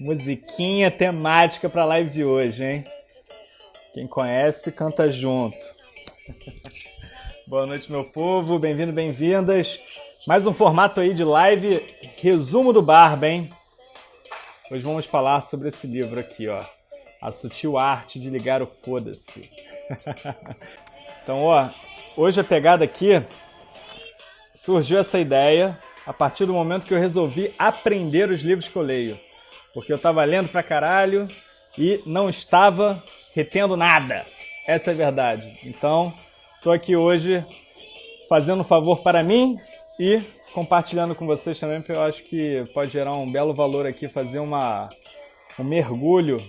Musiquinha temática para a live de hoje, hein? Quem conhece, canta junto. Boa noite, meu povo. Bem-vindo, bem-vindas. Mais um formato aí de live, resumo do Barba, hein? Hoje vamos falar sobre esse livro aqui, ó. A Sutil Arte de Ligar o Foda-se. então, ó, hoje a pegada aqui surgiu essa ideia a partir do momento que eu resolvi aprender os livros que eu leio porque eu estava lendo pra caralho e não estava retendo nada. Essa é a verdade. Então, estou aqui hoje fazendo um favor para mim e compartilhando com vocês também, porque eu acho que pode gerar um belo valor aqui fazer uma, um mergulho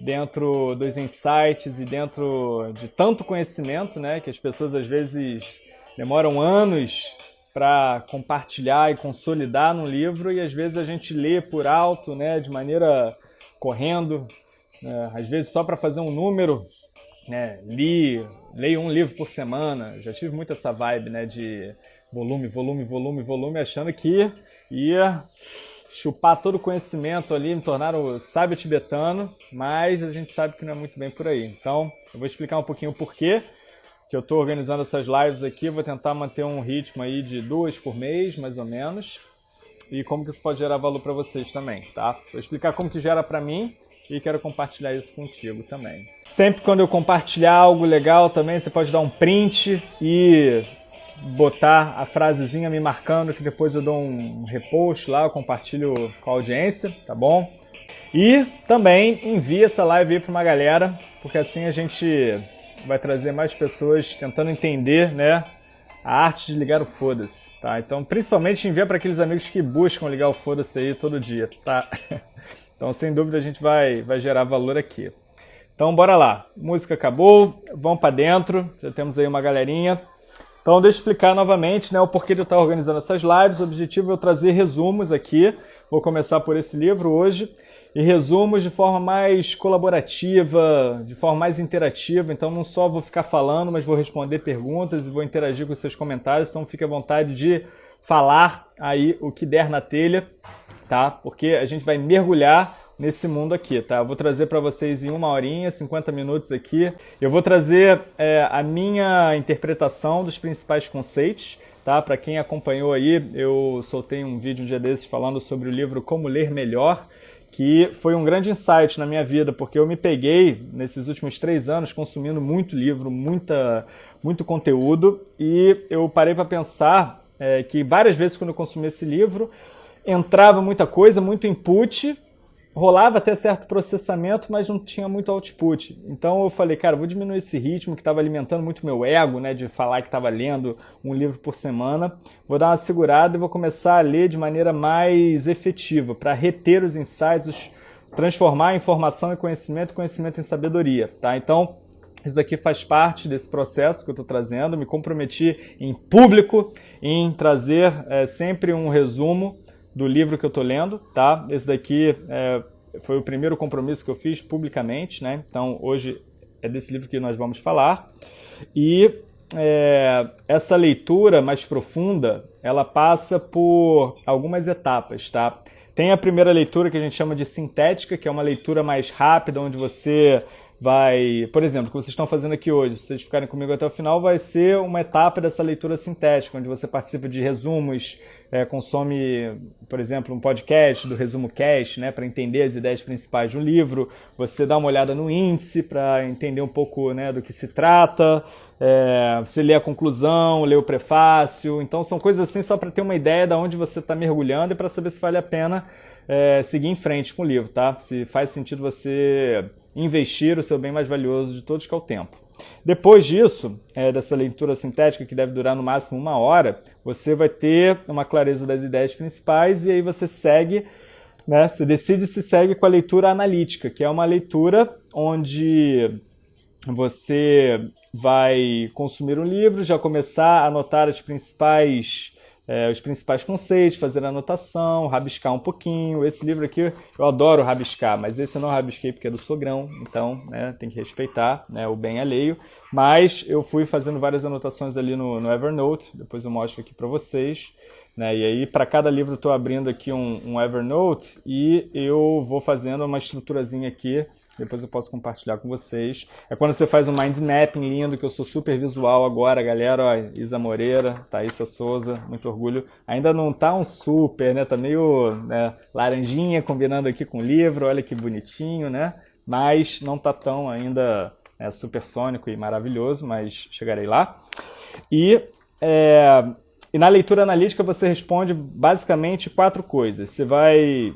dentro dos insights e dentro de tanto conhecimento, né, que as pessoas às vezes demoram anos para compartilhar e consolidar no livro e às vezes a gente lê por alto, né, de maneira correndo, né, às vezes só para fazer um número, né, li, leio um livro por semana, já tive muito essa vibe, né, de volume, volume, volume, volume, achando que ia chupar todo o conhecimento ali, me tornar o sábio tibetano, mas a gente sabe que não é muito bem por aí. Então, eu vou explicar um pouquinho o porquê que eu estou organizando essas lives aqui. Vou tentar manter um ritmo aí de duas por mês, mais ou menos. E como que isso pode gerar valor para vocês também, tá? Vou explicar como que gera para mim e quero compartilhar isso contigo também. Sempre quando eu compartilhar algo legal também, você pode dar um print e botar a frasezinha me marcando que depois eu dou um repost lá, eu compartilho com a audiência, tá bom? E também envia essa live aí para uma galera, porque assim a gente vai trazer mais pessoas tentando entender, né, a arte de ligar o foda-se, tá? Então, principalmente envia para aqueles amigos que buscam ligar o foda-se aí todo dia, tá? Então, sem dúvida, a gente vai, vai gerar valor aqui. Então, bora lá. Música acabou, vamos para dentro, já temos aí uma galerinha. Então, deixa eu explicar novamente né, o porquê de eu estar organizando essas lives. O objetivo é eu trazer resumos aqui. Vou começar por esse livro hoje e resumos de forma mais colaborativa, de forma mais interativa. Então não só vou ficar falando, mas vou responder perguntas e vou interagir com seus comentários. Então fique à vontade de falar aí o que der na telha, tá? Porque a gente vai mergulhar nesse mundo aqui, tá? Eu vou trazer para vocês em uma horinha, 50 minutos aqui. Eu vou trazer é, a minha interpretação dos principais conceitos, tá? Para quem acompanhou aí, eu soltei um vídeo um dia desses falando sobre o livro Como Ler Melhor, que foi um grande insight na minha vida, porque eu me peguei nesses últimos três anos consumindo muito livro, muita, muito conteúdo, e eu parei para pensar é, que várias vezes quando eu consumi esse livro, entrava muita coisa, muito input, rolava até certo processamento, mas não tinha muito output. Então eu falei, cara, vou diminuir esse ritmo que estava alimentando muito meu ego, né, de falar que estava lendo um livro por semana. Vou dar uma segurada e vou começar a ler de maneira mais efetiva, para reter os insights, transformar a informação em conhecimento, conhecimento em sabedoria, tá? Então, isso aqui faz parte desse processo que eu estou trazendo. Me comprometi em público em trazer é, sempre um resumo do livro que eu estou lendo, tá? Esse daqui é, foi o primeiro compromisso que eu fiz publicamente, né? Então hoje é desse livro que nós vamos falar. E é, essa leitura mais profunda, ela passa por algumas etapas, tá? Tem a primeira leitura que a gente chama de sintética, que é uma leitura mais rápida, onde você vai, por exemplo, o que vocês estão fazendo aqui hoje, se vocês ficarem comigo até o final, vai ser uma etapa dessa leitura sintética, onde você participa de resumos, é, consome, por exemplo, um podcast do Resumo Cast, né, para entender as ideias principais de um livro, você dá uma olhada no índice para entender um pouco né, do que se trata, é, você lê a conclusão, lê o prefácio, então são coisas assim só para ter uma ideia de onde você está mergulhando e para saber se vale a pena é, seguir em frente com o livro, tá? Se faz sentido você investir o seu bem mais valioso de todos, que é o tempo. Depois disso, é, dessa leitura sintética, que deve durar no máximo uma hora, você vai ter uma clareza das ideias principais e aí você segue, né, você decide se segue com a leitura analítica, que é uma leitura onde você vai consumir um livro, já começar a anotar as principais é, os principais conceitos, fazer anotação, rabiscar um pouquinho. Esse livro aqui eu adoro rabiscar, mas esse eu não rabisquei porque é do sogrão, então né, tem que respeitar né, o bem alheio. Mas eu fui fazendo várias anotações ali no, no Evernote, depois eu mostro aqui para vocês. Né? E aí, para cada livro, estou abrindo aqui um, um, Evernote e eu vou fazendo uma estruturazinha aqui. Depois eu posso compartilhar com vocês. É quando você faz um mind mapping lindo, que eu sou super visual agora, galera. Ó, Isa Moreira, Thaísa Souza, muito orgulho. Ainda não tá um super, né? Tá meio né, laranjinha combinando aqui com o livro. Olha que bonitinho, né? Mas não tá tão ainda é, supersônico e maravilhoso, mas chegarei lá. E é, e na leitura analítica você responde basicamente quatro coisas. Você vai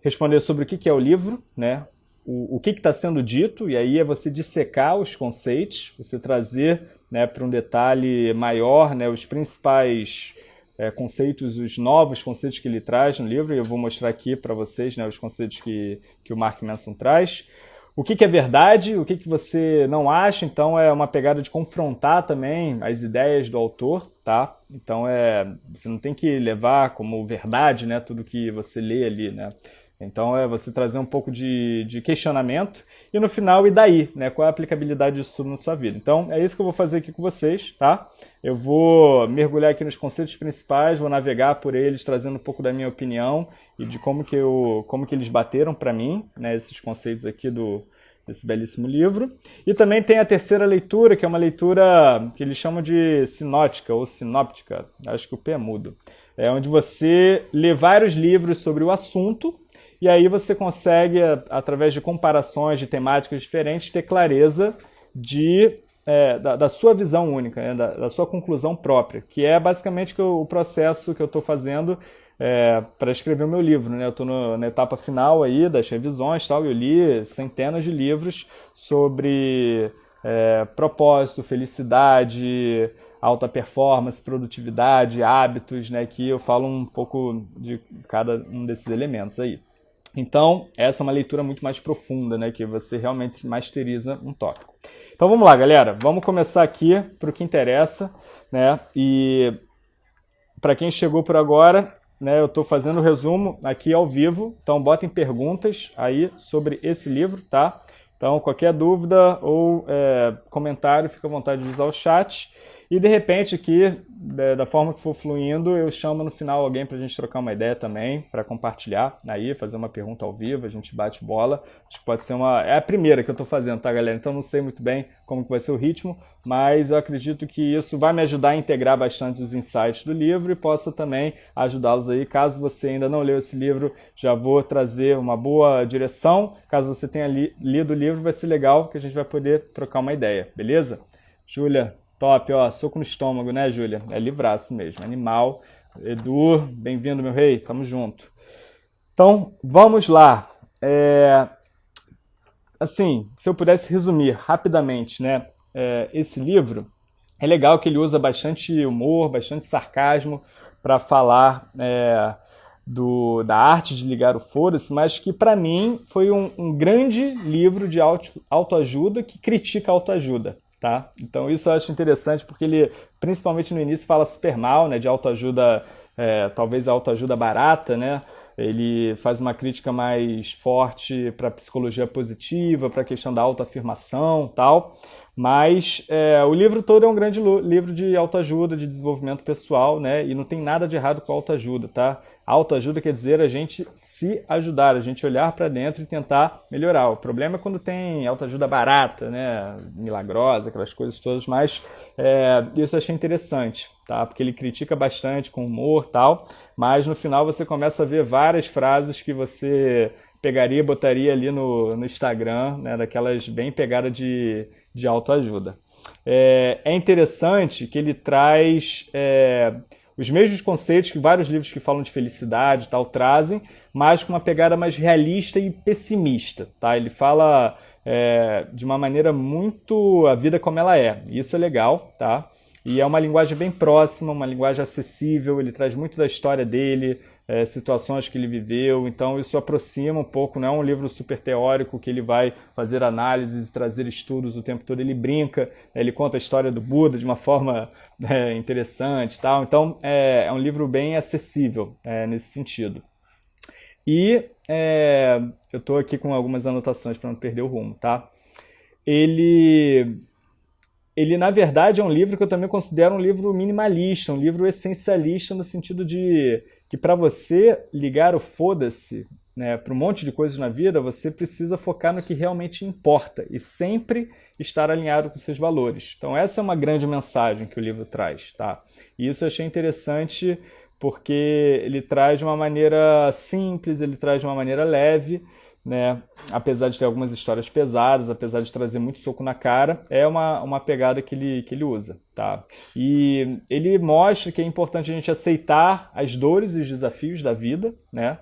responder sobre o que é o livro, né? O, o que está sendo dito, e aí é você dissecar os conceitos, você trazer né, para um detalhe maior né, os principais é, conceitos, os novos conceitos que ele traz no livro, e eu vou mostrar aqui para vocês né, os conceitos que, que o Mark Manson traz o que, que, é verdade, o que, que você não acha, então é uma pegada de confrontar também as ideias do autor, tá? Então é, você não tem que levar como verdade, né, tudo que você lê ali, né? Então é você trazer um pouco de, de, questionamento e no final, e daí? Né? Qual é a aplicabilidade disso tudo na sua vida? Então é isso que eu vou fazer aqui com vocês, tá? Eu vou mergulhar aqui nos conceitos principais, vou navegar por eles, trazendo um pouco da minha opinião e de como que, eu, como que eles bateram para mim, né? esses conceitos aqui do, desse belíssimo livro. E também tem a terceira leitura, que é uma leitura que eles chamam de sinótica ou sinóptica, acho que o P é mudo. É onde você lê vários livros sobre o assunto e aí você consegue, através de comparações de temáticas diferentes, ter clareza de, é, da, da, sua visão única, né? da, da, sua conclusão própria, que é basicamente o, processo que eu estou fazendo é, para escrever o meu livro. Né? Eu estou na etapa final aí das revisões, tal, eu li centenas de livros sobre é, propósito, felicidade, alta performance, produtividade, hábitos, né, que eu falo um pouco de cada um desses elementos aí. Então, essa é uma leitura muito mais profunda, né, que você realmente masteriza um tópico. Então vamos lá, galera, vamos começar aqui para o que interessa, né, e para quem chegou por agora, né, eu estou fazendo o resumo aqui ao vivo, então botem perguntas aí sobre esse livro, tá? Então, qualquer dúvida ou é, comentário, fica à vontade de usar o chat. E de repente aqui, da forma que for fluindo, eu chamo no final alguém para a gente trocar uma ideia também, para compartilhar aí, fazer uma pergunta ao vivo, a gente bate bola. Acho que pode ser uma... É a primeira que eu estou fazendo, tá galera? Então não sei muito bem como que vai ser o ritmo, mas eu acredito que isso vai me ajudar a integrar bastante os insights do livro e possa também ajudá-los aí. Caso você ainda não leu esse livro, já vou trazer uma boa direção. Caso você tenha li lido o livro, vai ser legal que a gente vai poder trocar uma ideia, beleza? Júlia, Top, ó, soco no estômago, né, Júlia? É livraço mesmo, animal. Edu, bem-vindo, meu rei, tamo junto. Então, vamos lá. É... Assim, se eu pudesse resumir rapidamente, né, é, esse livro, é legal que ele usa bastante humor, bastante sarcasmo para falar é, do, da arte de ligar o foda-se, mas que para mim foi um, um, grande livro de auto, autoajuda que critica a autoajuda. Tá? Então isso eu acho interessante porque ele, principalmente no início, fala super mal né, de autoajuda, é, talvez autoajuda barata, né? Ele faz uma crítica mais forte para a psicologia positiva, para a questão da autoafirmação tal. Mas é, o livro todo é um grande livro de autoajuda, de desenvolvimento pessoal, né? E não tem nada de errado com autoajuda, tá? Autoajuda quer dizer a gente se ajudar, a gente olhar para dentro e tentar melhorar. O problema é quando tem autoajuda barata, né? Milagrosa, aquelas coisas todas, mas é, isso eu achei interessante, tá? Porque ele critica bastante com humor tal, mas no final você começa a ver várias frases que você pegaria e botaria ali no, no Instagram, né? Daquelas bem pegadas de de autoajuda. É, é interessante que ele traz é, os mesmos conceitos que vários livros que falam de felicidade e tal trazem, mas com uma pegada mais realista e pessimista. Tá? Ele fala é, de uma maneira muito a vida como ela é. Isso é legal, tá? E é uma linguagem bem próxima, uma linguagem acessível, ele traz muito da história dele, é, situações que ele viveu, então isso aproxima um pouco, não é um livro super teórico que ele vai fazer análises, trazer estudos o tempo todo, ele brinca, ele conta a história do Buda de uma forma é, interessante tal, então é, é, um livro bem acessível é, nesse sentido. E é, eu estou aqui com algumas anotações para não perder o rumo, tá? Ele ele na verdade é um livro que eu também considero um livro minimalista, um livro essencialista no sentido de que para você ligar o foda-se né, para um monte de coisas na vida, você precisa focar no que realmente importa e sempre estar alinhado com seus valores. Então essa é uma grande mensagem que o livro traz, tá? E isso eu achei interessante porque ele traz de uma maneira simples, ele traz de uma maneira leve, né? apesar de ter algumas histórias pesadas, apesar de trazer muito soco na cara, é uma, uma pegada que ele, que ele usa. Tá? E ele mostra que é importante a gente aceitar as dores e os desafios da vida, né?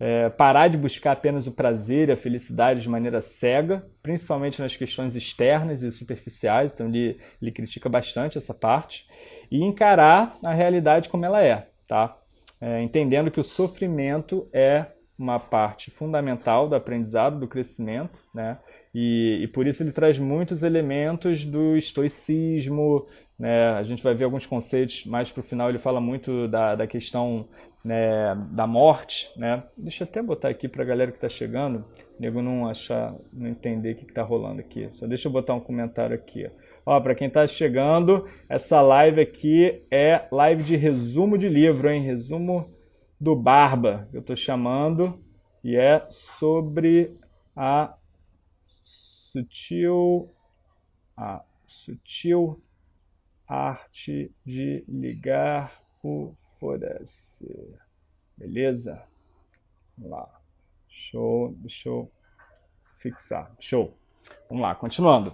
É, parar de buscar apenas o prazer e a felicidade de maneira cega, principalmente nas questões externas e superficiais, então ele, ele critica bastante essa parte, e encarar a realidade como ela é, tá? É, entendendo que o sofrimento é uma parte fundamental do aprendizado, do crescimento, né? E, e, por isso ele traz muitos elementos do estoicismo, né? A gente vai ver alguns conceitos mais para o final, ele fala muito da, da questão né, da morte, né? Deixa eu até botar aqui para a galera que está chegando, nego não achar, não entender o que está rolando aqui. Só deixa eu botar um comentário aqui. Ó, para quem está chegando, essa live aqui é live de resumo de livro, hein? Resumo do Barba, que eu estou chamando, e é sobre a sutil, a sutil arte de ligar o foda-se. Beleza? Vamos lá. Show, deixa eu fixar. Show. Vamos lá, continuando.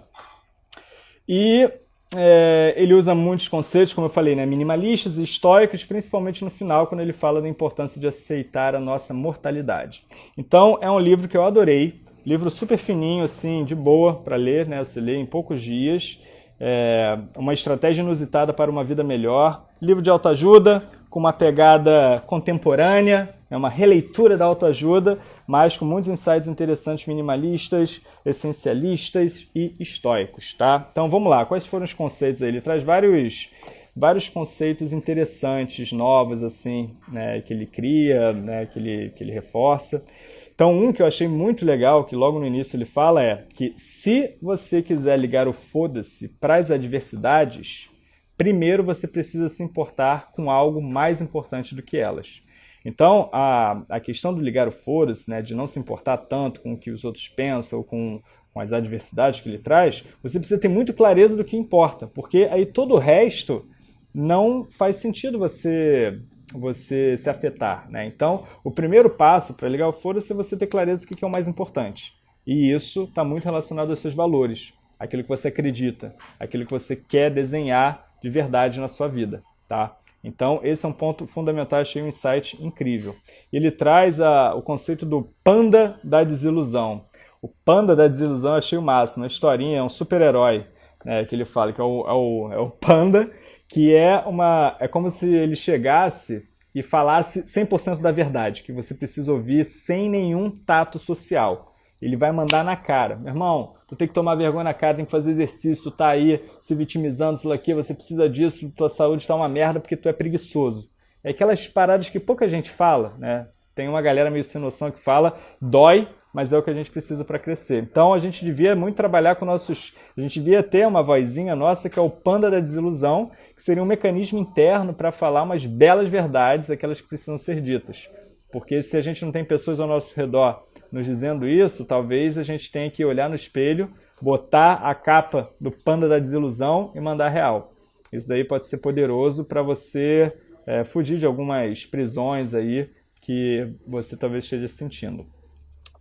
E é, ele usa muitos conceitos, como eu falei, né, minimalistas e estoicos, principalmente no final, quando ele fala da importância de aceitar a nossa mortalidade. Então, é um livro que eu adorei, livro super fininho, assim, de boa para ler, né, você lê em poucos dias, é, uma estratégia inusitada para uma vida melhor, livro de autoajuda, com uma pegada contemporânea, é uma releitura da autoajuda, mas com muitos insights interessantes minimalistas, essencialistas e estoicos, tá? Então vamos lá, quais foram os conceitos aí? Ele traz vários, vários conceitos interessantes, novos, assim, né, que ele cria, né, que, ele, que ele reforça. Então, um que eu achei muito legal, que logo no início ele fala, é que se você quiser ligar o foda-se para as adversidades, primeiro você precisa se importar com algo mais importante do que elas. Então, a, a questão do ligar o foda-se, né, de não se importar tanto com o que os outros pensam ou com, com as adversidades que ele traz, você precisa ter muito clareza do que importa, porque aí todo o resto não faz sentido você você se afetar. Né? Então, o primeiro passo para ligar o foda-se é você ter clareza do que é o mais importante. E isso está muito relacionado aos seus valores, aquilo que você acredita, aquilo que você quer desenhar de verdade na sua vida, tá? Então, esse é um ponto fundamental, achei um insight incrível. Ele traz a, o conceito do panda da desilusão. O panda da desilusão eu achei o máximo. A historinha é um super-herói, né, que ele fala, que é o, é o, é o panda, que é uma é como se ele chegasse e falasse 100% da verdade, que você precisa ouvir sem nenhum tato social. Ele vai mandar na cara. Meu irmão, tu tem que tomar vergonha na cara, tem que fazer exercício, tá aí se vitimizando, isso aqui, você precisa disso, tua saúde tá uma merda porque tu é preguiçoso. É aquelas paradas que pouca gente fala, né? Tem uma galera meio sem noção que fala, dói, mas é o que a gente precisa para crescer. Então a gente devia muito trabalhar com nossos. A gente devia ter uma vozinha nossa que é o panda da desilusão, que seria um mecanismo interno para falar umas belas verdades, aquelas que precisam ser ditas. Porque se a gente não tem pessoas ao nosso redor nos dizendo isso, talvez a gente tenha que olhar no espelho, botar a capa do panda da desilusão e mandar real. Isso daí pode ser poderoso para você é, fugir de algumas prisões aí que você talvez esteja sentindo.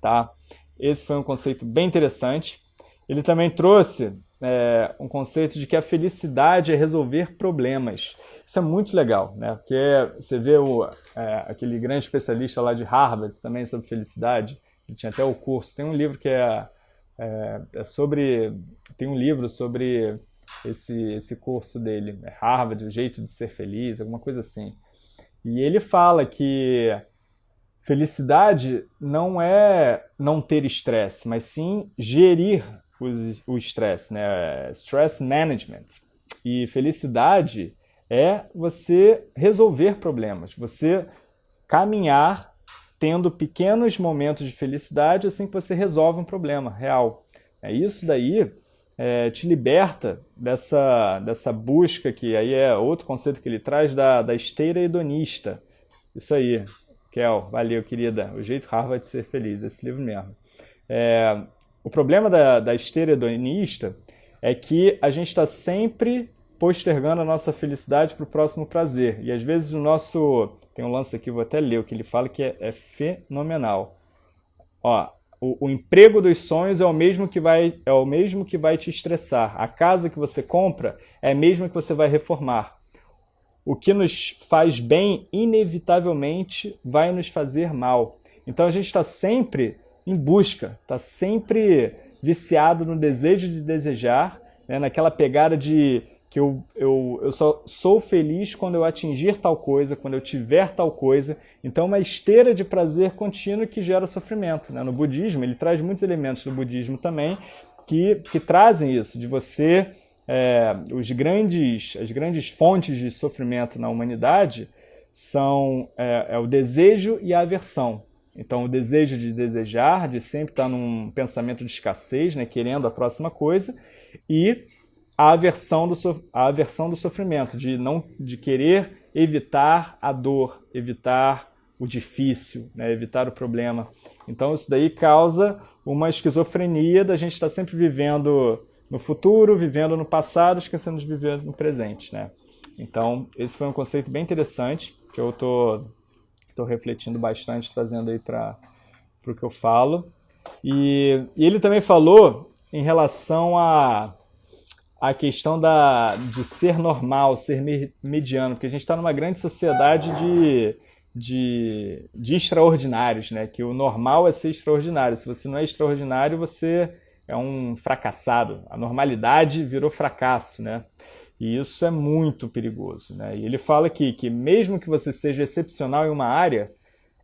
Tá? Esse foi um conceito bem interessante. Ele também trouxe é, um conceito de que a felicidade é resolver problemas. Isso é muito legal, né? Porque você vê o, é, aquele grande especialista lá de Harvard também sobre felicidade, tinha até o curso. Tem um livro que é, é, é sobre. Tem um livro sobre esse, esse curso dele, é Harvard, o jeito de ser feliz, alguma coisa assim. E ele fala que felicidade não é não ter estresse, mas sim gerir o estresse, né? Stress management. E felicidade é você resolver problemas, você caminhar tendo pequenos momentos de felicidade assim que você resolve um problema real. É isso daí é, te liberta dessa, dessa busca, que aí é outro conceito que ele traz, da, da esteira hedonista. Isso aí, Kel, valeu, querida. O jeito Harvard de ser feliz, esse livro mesmo. É, o problema da, da esteira hedonista é que a gente está sempre postergando a nossa felicidade para o próximo prazer. E às vezes o nosso. Tem um lance aqui, vou até ler o que ele fala, que é, é fenomenal. Ó, o, o, emprego dos sonhos é o mesmo que vai é o mesmo que vai te estressar. A casa que você compra é a mesma que você vai reformar. O que nos faz bem, inevitavelmente, vai nos fazer mal. Então a gente está sempre em busca, está sempre viciado no desejo de desejar, né, naquela pegada de que eu, eu, eu só sou feliz quando eu atingir tal coisa, quando eu tiver tal coisa. Então, uma esteira de prazer contínuo que gera sofrimento. Né? No budismo, ele traz muitos elementos do budismo também que, que trazem isso, de você... É, os grandes, as grandes fontes de sofrimento na humanidade são é, é o desejo e a aversão. Então, o desejo de desejar, de sempre estar num pensamento de escassez, né, querendo a próxima coisa, e a aversão do, so a aversão do sofrimento, de, não, de querer evitar a dor, evitar o difícil, né? evitar o problema. Então isso daí causa uma esquizofrenia da gente estar sempre vivendo no futuro, vivendo no passado, esquecendo de viver no presente. Né? Então esse foi um conceito bem interessante, que eu estou tô, tô refletindo bastante, trazendo aí para o que eu falo. E, e ele também falou em relação a a questão da, de ser normal, ser mediano, porque a gente está numa grande sociedade de, de, de extraordinários, né? que o normal é ser extraordinário. Se você não é extraordinário, você é um fracassado. A normalidade virou fracasso, né? E isso é muito perigoso. Né? E ele fala aqui que mesmo que você seja excepcional em uma área,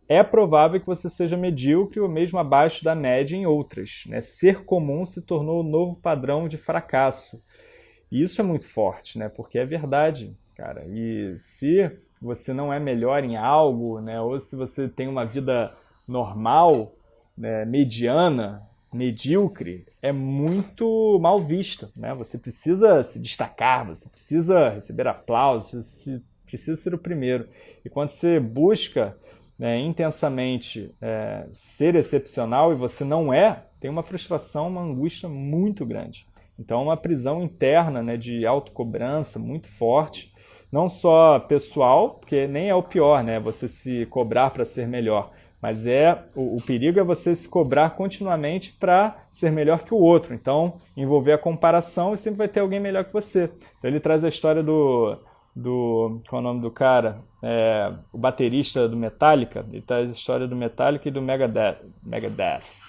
é provável que você seja medíocre ou mesmo abaixo da média em outras. Né? Ser comum se tornou o novo padrão de fracasso. E isso é muito forte, né? Porque é verdade, cara. E se você não é melhor em algo, né? Ou se você tem uma vida normal, né? mediana, medíocre, é muito mal vista, né? Você precisa se destacar, você precisa receber aplausos, você precisa ser o primeiro. E quando você busca né, intensamente é, ser excepcional e você não é, tem uma frustração, uma angústia muito grande. Então, uma prisão interna né, de autocobrança muito forte, não só pessoal, porque nem é o pior, né, você se cobrar para ser melhor, mas é o, o, perigo é você se cobrar continuamente para ser melhor que o outro. Então, envolver a comparação e sempre vai ter alguém melhor que você. Então, ele traz a história do, do qual é o nome do cara? É, o baterista do Metallica. Ele traz a história do Metallica e do Megadeth. Megadeth.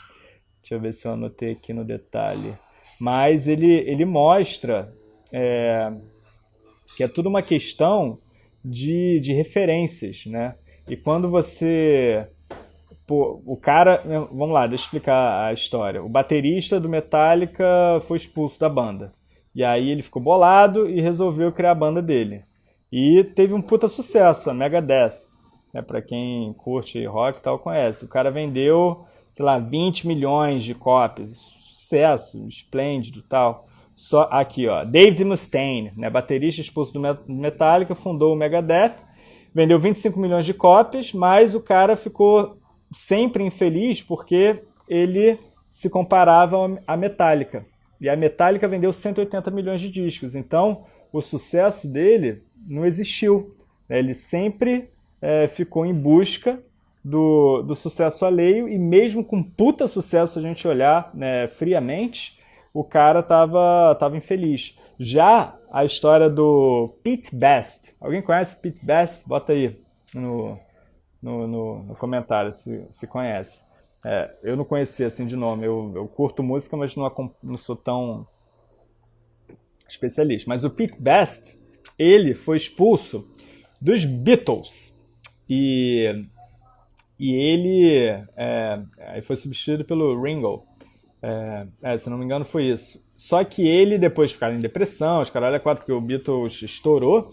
Deixa eu ver se eu anotei aqui no detalhe mas ele, ele mostra é, que é tudo uma questão de, de referências, né? E quando você... Pô, o cara... Vamos lá, deixa eu explicar a história. O baterista do Metallica foi expulso da banda. E aí ele ficou bolado e resolveu criar a banda dele. E teve um puta sucesso, a Megadeth. Né? Pra quem curte rock e tal, conhece. O cara vendeu, sei lá, 20 milhões de cópias sucesso, esplêndido tal. Só aqui, ó, David Mustaine, né, baterista expulso do Metallica, fundou o Megadeth, vendeu 25 milhões de cópias, mas o cara ficou sempre infeliz porque ele se comparava à Metallica. E a Metallica vendeu 180 milhões de discos. Então, o sucesso dele não existiu. Ele sempre é, ficou em busca do, do sucesso alheio e mesmo com puta sucesso, a gente olhar né, friamente, o cara tava, tava infeliz. Já a história do Pete Best, alguém conhece Pete Best? Bota aí no, no, no, no comentário se, se conhece. É, eu não conhecia assim de nome, eu, eu curto música, mas não, não sou tão especialista. Mas o Pete Best, ele foi expulso dos Beatles. E e ele é, foi substituído pelo Ringo. É, é, se não me engano foi isso. Só que ele, depois de ficar em depressão, os caras, quatro, porque o Beatles estourou,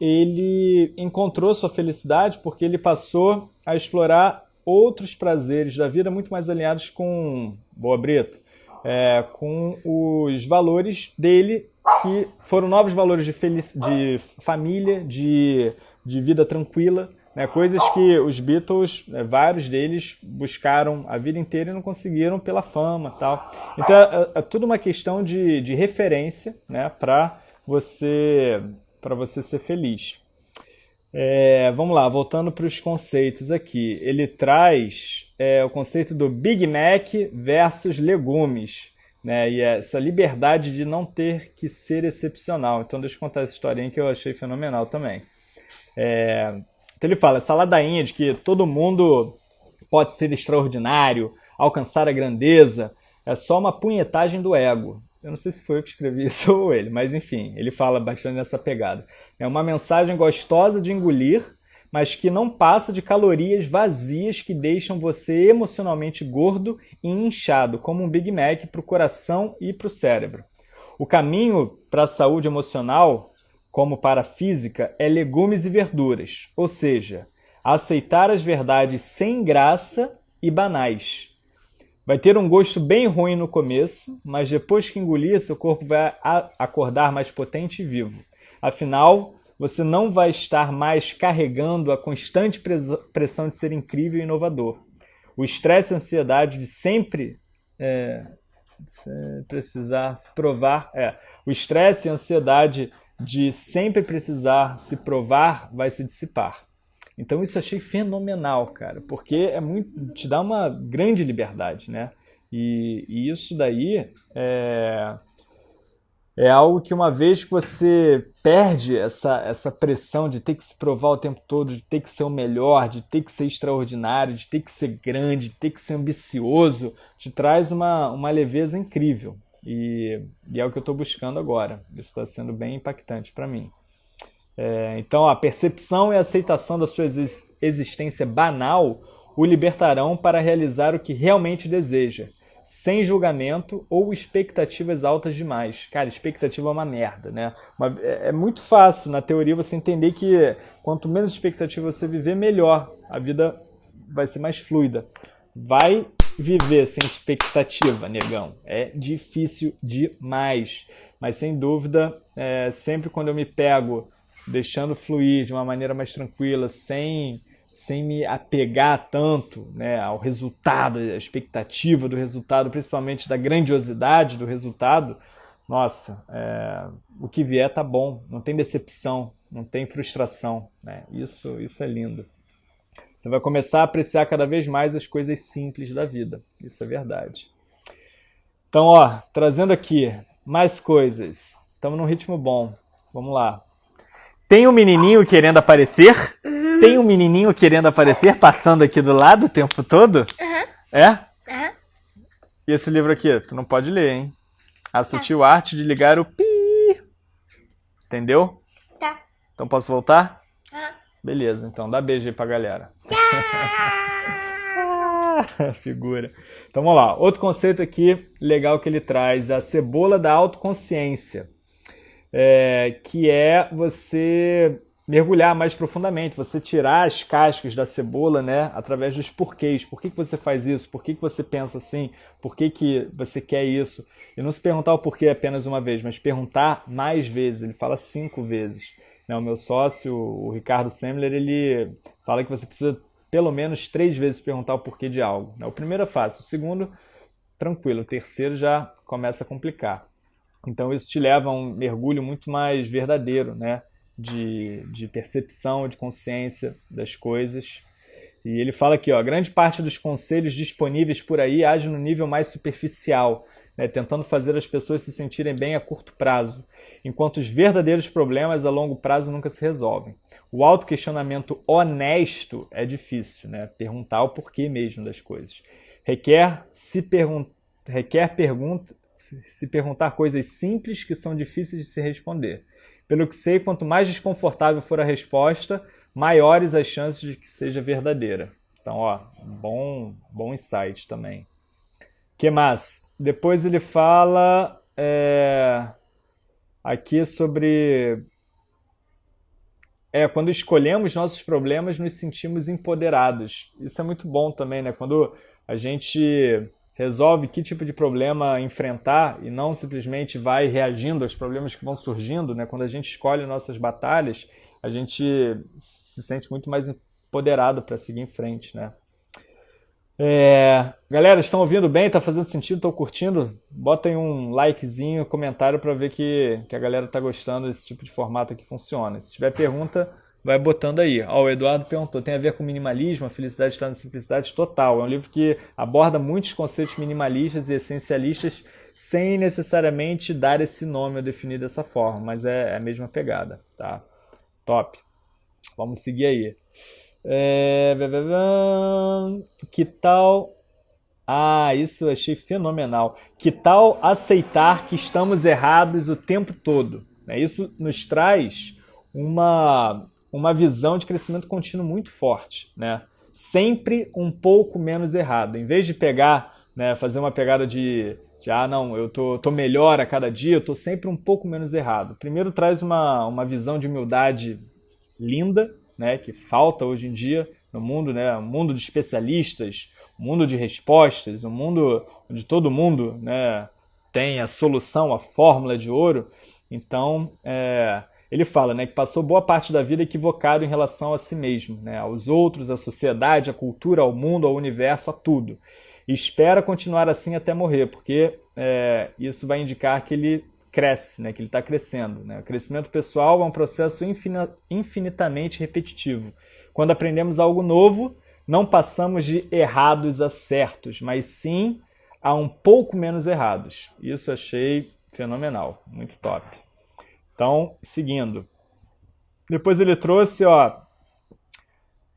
ele encontrou sua felicidade porque ele passou a explorar outros prazeres da vida muito mais alinhados com Boa Brito, é, com os valores dele, que foram novos valores de, de família, de, de vida tranquila, né? coisas que os Beatles, né, vários deles, buscaram a vida inteira e não conseguiram pela fama tal. Então é, é tudo uma questão de, de referência né? para você, você ser feliz. É, vamos lá, voltando para os conceitos aqui. Ele traz é, o conceito do Big Mac versus legumes. Né, e essa liberdade de não ter que ser excepcional. Então, deixa eu contar essa historinha que eu achei fenomenal também. É, então, ele fala: essa ladainha de que todo mundo pode ser extraordinário, alcançar a grandeza, é só uma punhetagem do ego. Eu não sei se foi eu que escrevi isso ou ele, mas enfim, ele fala bastante nessa pegada. É uma mensagem gostosa de engolir, mas que não passa de calorias vazias que deixam você emocionalmente gordo e inchado, como um Big Mac para o coração e para o cérebro. O caminho para a saúde emocional, como para a física, é legumes e verduras, ou seja, aceitar as verdades sem graça e banais Vai ter um gosto bem ruim no começo, mas depois que engolir, seu corpo vai acordar mais potente e vivo. Afinal, você não vai estar mais carregando a constante pressão de ser incrível e inovador. O estresse e a ansiedade de sempre é, precisar se provar. É, o estresse e a ansiedade de sempre precisar se provar vai se dissipar. Então isso eu achei fenomenal, cara, porque é muito, te dá uma grande liberdade, né? E, e isso daí é, é algo que uma vez que você perde essa, essa pressão de ter que se provar o tempo todo, de ter que ser o melhor, de ter que ser extraordinário, de ter que ser grande, de ter que ser ambicioso, te traz uma, uma leveza incrível. E, e é o que eu estou buscando agora. Isso está sendo bem impactante para mim. É, então, a percepção e aceitação da sua existência banal o libertarão para realizar o que realmente deseja, sem julgamento ou expectativas altas demais. Cara, expectativa é uma merda, né? É, é muito fácil, na teoria, você entender que quanto menos expectativa você viver, melhor. A vida vai ser mais fluida. Vai viver sem expectativa, negão. É difícil demais. Mas, sem dúvida, é, sempre quando eu me pego deixando fluir de uma maneira mais tranquila, sem, sem me apegar tanto né, ao resultado, à expectativa do resultado, principalmente da grandiosidade do resultado, nossa, é, o que vier tá bom, não tem decepção, não tem frustração. Né? Isso, isso é lindo. Você vai começar a apreciar cada vez mais as coisas simples da vida. Isso é verdade. Então, ó, trazendo aqui mais coisas. Estamos num ritmo bom. Vamos lá. Tem um menininho querendo aparecer? Tem um menininho querendo aparecer, passando aqui do lado o tempo todo? Uhum. É? Uhum. E esse livro aqui? Tu não pode ler, hein? A Sutil tá. Arte de Ligar o Pi. Entendeu? Tá. Então posso voltar? Uhum. Beleza, então dá beijo aí pra galera. Figura. Então vamos lá. Outro conceito aqui legal que ele traz, a cebola da autoconsciência é, que é você mergulhar mais profundamente, você tirar as cascas da cebola, né, através dos porquês. Por que, que você faz isso? Por que, que você pensa assim? Por que, que você quer isso? E não se perguntar o porquê apenas uma vez, mas perguntar mais vezes. Ele fala cinco vezes. Né, o meu sócio, o Ricardo Semler, ele fala que você precisa pelo menos três vezes perguntar o porquê de algo. Né? O primeiro é fácil, o segundo, tranquilo, o terceiro já começa a complicar. Então isso te leva a um mergulho muito mais verdadeiro, né? De, de percepção, de consciência das coisas. E ele fala aqui, ó, grande parte dos conselhos disponíveis por aí age no nível mais superficial, né, tentando fazer as pessoas se sentirem bem a curto prazo, enquanto os verdadeiros problemas a longo prazo nunca se resolvem. O autoquestionamento honesto é difícil, né, perguntar o porquê mesmo das coisas. Requer se pergun requer pergunta se perguntar coisas simples que são difíceis de se responder. Pelo que sei, quanto mais desconfortável for a resposta, maiores as chances de que seja verdadeira. Então, ó, bom, bom insight também. que mais? Depois ele fala é, aqui sobre é quando escolhemos nossos problemas, nos sentimos empoderados. Isso é muito bom também, né? Quando a gente resolve que tipo de problema enfrentar e não simplesmente vai reagindo aos problemas que vão surgindo, né? Quando a gente escolhe nossas batalhas, a gente se sente muito mais empoderado para seguir em frente, né? É... Galera, estão ouvindo bem? Tá fazendo sentido? Estão curtindo? Botem um likezinho, comentário para ver que, que a galera tá gostando desse tipo de formato que funciona. Se tiver pergunta, vai botando aí. Ó, o Eduardo perguntou, tem a ver com minimalismo? A felicidade está na simplicidade? Total. É um livro que aborda muitos conceitos minimalistas e essencialistas sem necessariamente dar esse nome ou definir dessa forma, mas é, é a mesma pegada, tá? Top. Vamos seguir aí. É... Que tal... Ah, isso eu achei fenomenal. Que tal aceitar que estamos errados o tempo todo? Né? Isso nos traz uma, uma visão de crescimento contínuo muito forte. Né? Sempre um pouco menos errado. Em vez de pegar, né, fazer uma pegada de, de ah, não, eu tô, tô melhor a cada dia, eu tô sempre um pouco menos errado. Primeiro traz uma, uma visão de humildade linda, né, que falta hoje em dia no mundo, né, um mundo de especialistas, um mundo de respostas, um mundo onde todo mundo né, tem a solução, a fórmula de ouro. Então, é, ele fala né, que passou boa parte da vida equivocado em relação a si mesmo, né, aos outros, à sociedade, à cultura, ao mundo, ao universo, a tudo. E espera continuar assim até morrer, porque é, isso vai indicar que ele cresce, né, que ele está crescendo. Né? O crescimento pessoal é um processo infinitamente repetitivo. Quando aprendemos algo novo, não passamos de errados a certos, mas sim a um pouco menos errados. Isso achei fenomenal, muito top. Então, seguindo. Depois ele trouxe, ó,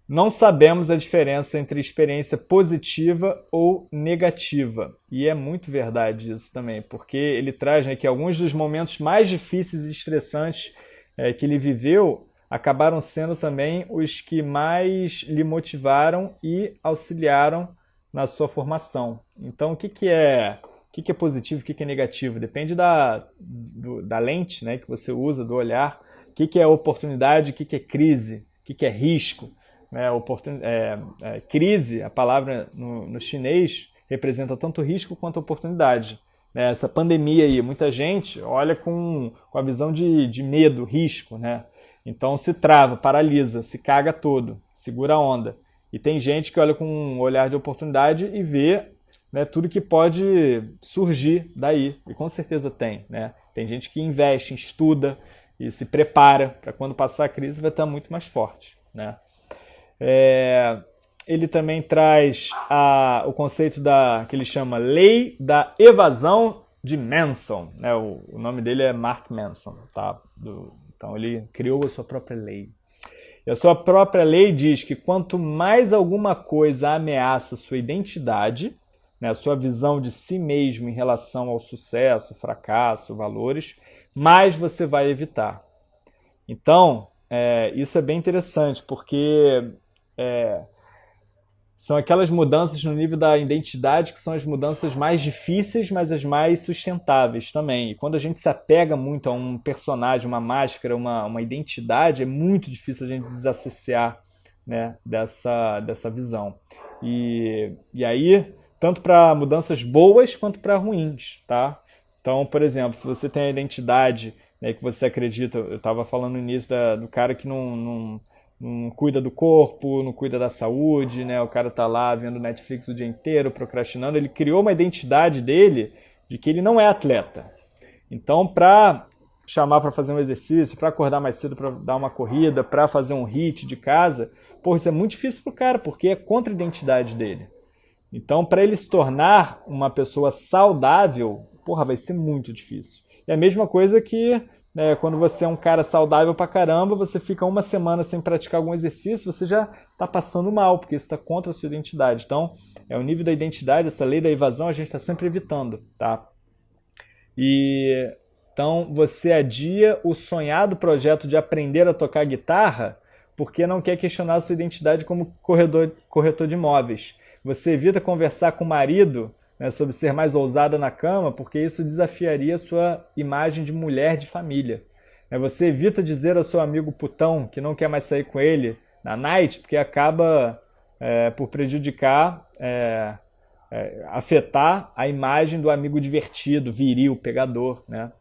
não sabemos a diferença entre experiência positiva ou negativa. E é muito verdade isso também, porque ele traz né, que alguns dos momentos mais difíceis e estressantes é, que ele viveu acabaram sendo também os que mais lhe motivaram e auxiliaram na sua formação. Então, o que, que é o que, que é positivo, o que, que é negativo? Depende da, do, da lente né, que você usa, do olhar. O que, que é oportunidade, o que, que é crise, o que, que é risco. Né, oportun... É, é, crise, a palavra no, no, chinês, representa tanto risco quanto oportunidade. Né, essa pandemia aí, muita gente olha com, com a visão de, de medo, risco. Né? Então se trava, paralisa, se caga todo, segura a onda. E tem gente que olha com um olhar de oportunidade e vê né, tudo que pode surgir daí. E com certeza tem. Né? Tem gente que investe, estuda e se prepara para quando passar a crise vai estar muito mais forte. Né? É, ele também traz a, o conceito da que ele chama Lei da Evasão de Manson. Né? O, o nome dele é Mark Manson. Tá? Do, então ele criou a sua própria lei. E a sua própria lei diz que quanto mais alguma coisa ameaça sua identidade, né, a sua visão de si mesmo em relação ao sucesso, fracasso, valores, mais você vai evitar. Então, é, isso é bem interessante, porque é, são aquelas mudanças no nível da identidade que são as mudanças mais difíceis, mas as mais sustentáveis também. E quando a gente se apega muito a um personagem, uma máscara, uma, uma identidade, é muito difícil a gente desassociar né, dessa, dessa visão. E, e aí, tanto para mudanças boas quanto para ruins, tá? Então, por exemplo, se você tem a identidade né, que você acredita, eu estava falando no início da, do cara que não, não não cuida do corpo, não cuida da saúde, né? O cara tá lá vendo Netflix o dia inteiro, procrastinando. Ele criou uma identidade dele de que ele não é atleta. Então, para chamar para fazer um exercício, para acordar mais cedo para dar uma corrida, para fazer um hit de casa, porra, isso é muito difícil pro cara, porque é contra a identidade dele. Então, para ele se tornar uma pessoa saudável, porra, vai ser muito difícil. É a mesma coisa que é, quando você é um cara saudável pra caramba, você fica uma semana sem praticar algum exercício, você já está passando mal, porque isso está contra a sua identidade. Então, é o nível da identidade, essa lei da evasão, a gente está sempre evitando, tá? E então você adia o sonhado projeto de aprender a tocar guitarra porque não quer questionar a sua identidade como corredor, corretor de imóveis. Você evita conversar com o marido né, sobre ser mais ousada na cama, porque isso desafiaria sua imagem de mulher de família. Né, você evita dizer ao seu amigo putão que não quer mais sair com ele na night, porque acaba é, por prejudicar é, é, afetar a imagem do amigo divertido, viril, pegador, né?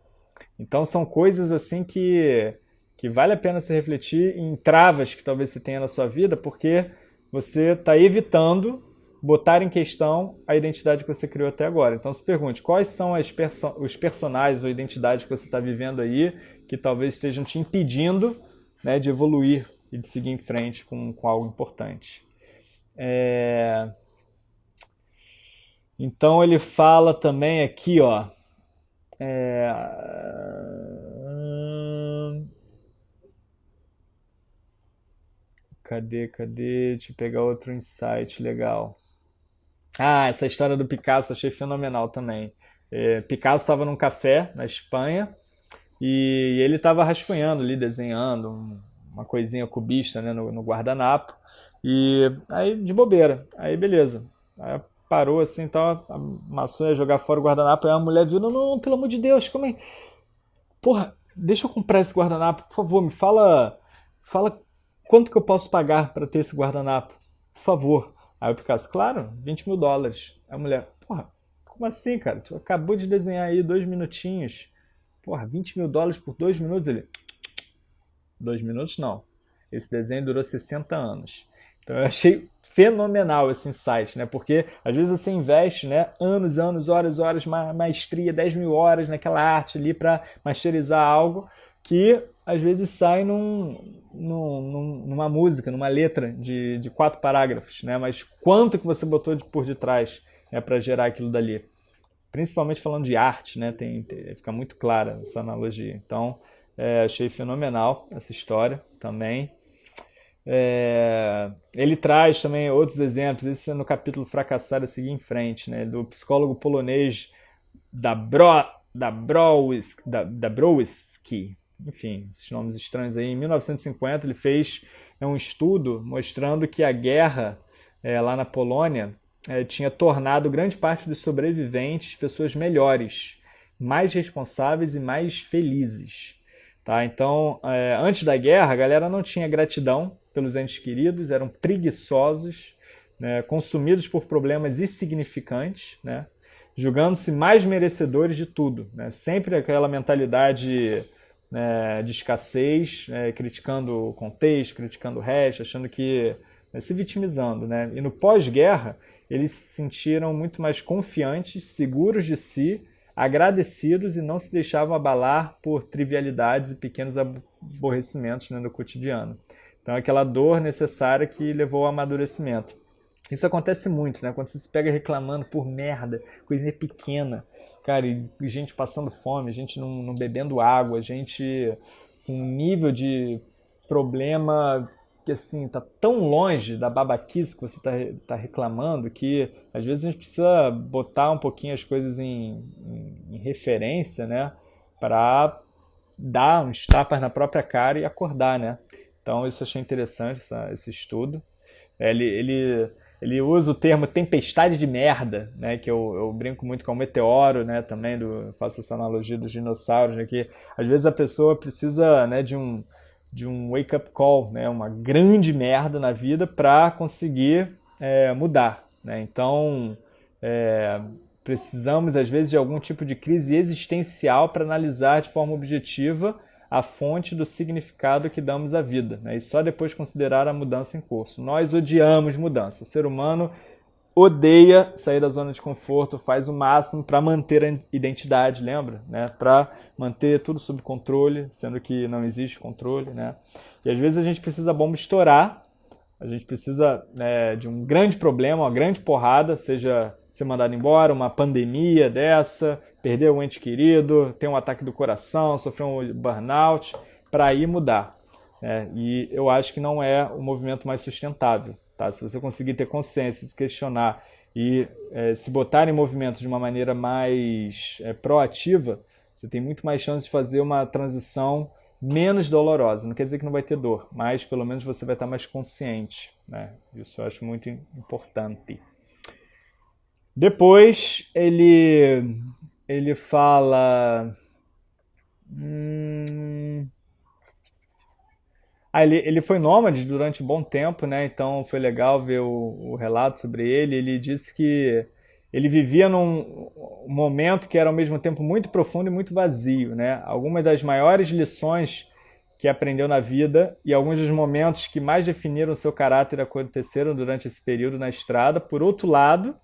Então são coisas assim que, que vale a pena se refletir em travas que talvez você tenha na sua vida, porque você está evitando botar em questão a identidade que você criou até agora. Então se pergunte, quais são perso os personagens ou identidades que você está vivendo aí que talvez estejam te impedindo né, de evoluir e de seguir em frente com, com algo importante. É... Então ele fala também aqui, ó. É... Cadê, cadê? Deixa eu pegar outro insight legal. Ah, essa história do Picasso achei fenomenal também. É, Picasso estava num café na Espanha e ele estava rascunhando ali, desenhando uma coisinha cubista né, no, no guardanapo. E aí, de bobeira. Aí, beleza. Aí parou assim, então a maçã ia jogar fora o guardanapo. Aí a mulher viu: não, não, pelo amor de Deus, como é? Porra, deixa eu comprar esse guardanapo, por favor, me fala. Fala quanto que eu posso pagar para ter esse guardanapo, por favor. Aí o Picasso, claro, 20 mil dólares. A mulher, porra, como assim, cara? Tu acabou de desenhar aí dois minutinhos. Porra, 20 mil dólares por dois minutos? Ele, dois minutos não. Esse desenho durou 60 anos. Então eu achei fenomenal esse insight, né? Porque às vezes você investe, né, anos, anos, horas, horas, maestria, 10 mil horas naquela arte ali para masterizar algo que às vezes sai num, num, numa música, numa letra de, de quatro parágrafos, né? Mas quanto que você botou de, por detrás né, para gerar aquilo dali? Principalmente falando de arte, né? Tem, tem, fica muito clara essa analogia. Então, é, achei fenomenal essa história também. É, ele traz também outros exemplos, esse é no capítulo Fracassar a seguir em frente, né, do psicólogo polonês da, Bro, da, da, da Browiski, enfim, esses nomes estranhos aí. Em 1950 ele fez é, um estudo mostrando que a guerra é, lá na Polônia é, tinha tornado grande parte dos sobreviventes pessoas melhores, mais responsáveis e mais felizes. Tá? Então, é, antes da guerra, a galera não tinha gratidão pelos entes queridos, eram preguiçosos, né, consumidos por problemas insignificantes, né, julgando-se mais merecedores de tudo. Né, sempre aquela mentalidade né, de escassez, né, criticando o contexto, criticando o resto, achando que. Né, se vitimizando. Né? E no pós-guerra, eles se sentiram muito mais confiantes, seguros de si agradecidos e não se deixavam abalar por trivialidades e pequenos aborrecimentos né, no cotidiano. Então, aquela dor necessária que levou ao amadurecimento. Isso acontece muito, né? Quando você se pega reclamando por merda, coisinha pequena, cara, e gente passando fome, gente não, não bebendo água, gente com um nível de problema que assim tá tão longe da babaquice que você está tá reclamando que às vezes a gente precisa botar um pouquinho as coisas em, em, em referência, né, para dar uns tapas na própria cara e acordar, né? Então isso eu achei interessante essa, esse estudo. Ele, ele, ele usa o termo tempestade de merda, né? Que eu, eu brinco muito com o meteoro, né? Também do, faço essa analogia dos dinossauros, né? Que às vezes a pessoa precisa, né? De um de um wake-up call, né? uma grande merda na vida para conseguir é, mudar. Né? Então, é, precisamos, às vezes, de algum tipo de crise existencial para analisar de forma objetiva a fonte do significado que damos à vida, né? e só depois considerar a mudança em curso. Nós odiamos mudança. O ser humano odeia sair da zona de conforto, faz o máximo para manter a identidade, lembra? Né? Para manter tudo sob controle, sendo que não existe controle. Né? E às vezes a gente precisa bomba estourar, a gente precisa né, de um grande problema, uma grande porrada, seja ser mandado embora, uma pandemia dessa, perder um ente querido, ter um ataque do coração, sofrer um burnout, para ir mudar. Né? E eu acho que não é o movimento mais sustentável. Tá? Se você conseguir ter consciência, se questionar e é, se botar em movimento de uma maneira mais é, proativa, você tem muito mais chance de fazer uma transição menos dolorosa. Não quer dizer que não vai ter dor, mas pelo menos você vai estar mais consciente. Né? Isso eu acho muito importante. Depois ele ele fala. Hum, ah, ele, ele foi nômade durante um bom tempo, né? Então foi legal ver o, o relato sobre ele. Ele disse que ele vivia num momento que era ao mesmo tempo muito profundo e muito vazio. Né? Algumas das maiores lições que aprendeu na vida e alguns dos momentos que mais definiram seu caráter aconteceram durante esse período na estrada. Por outro lado,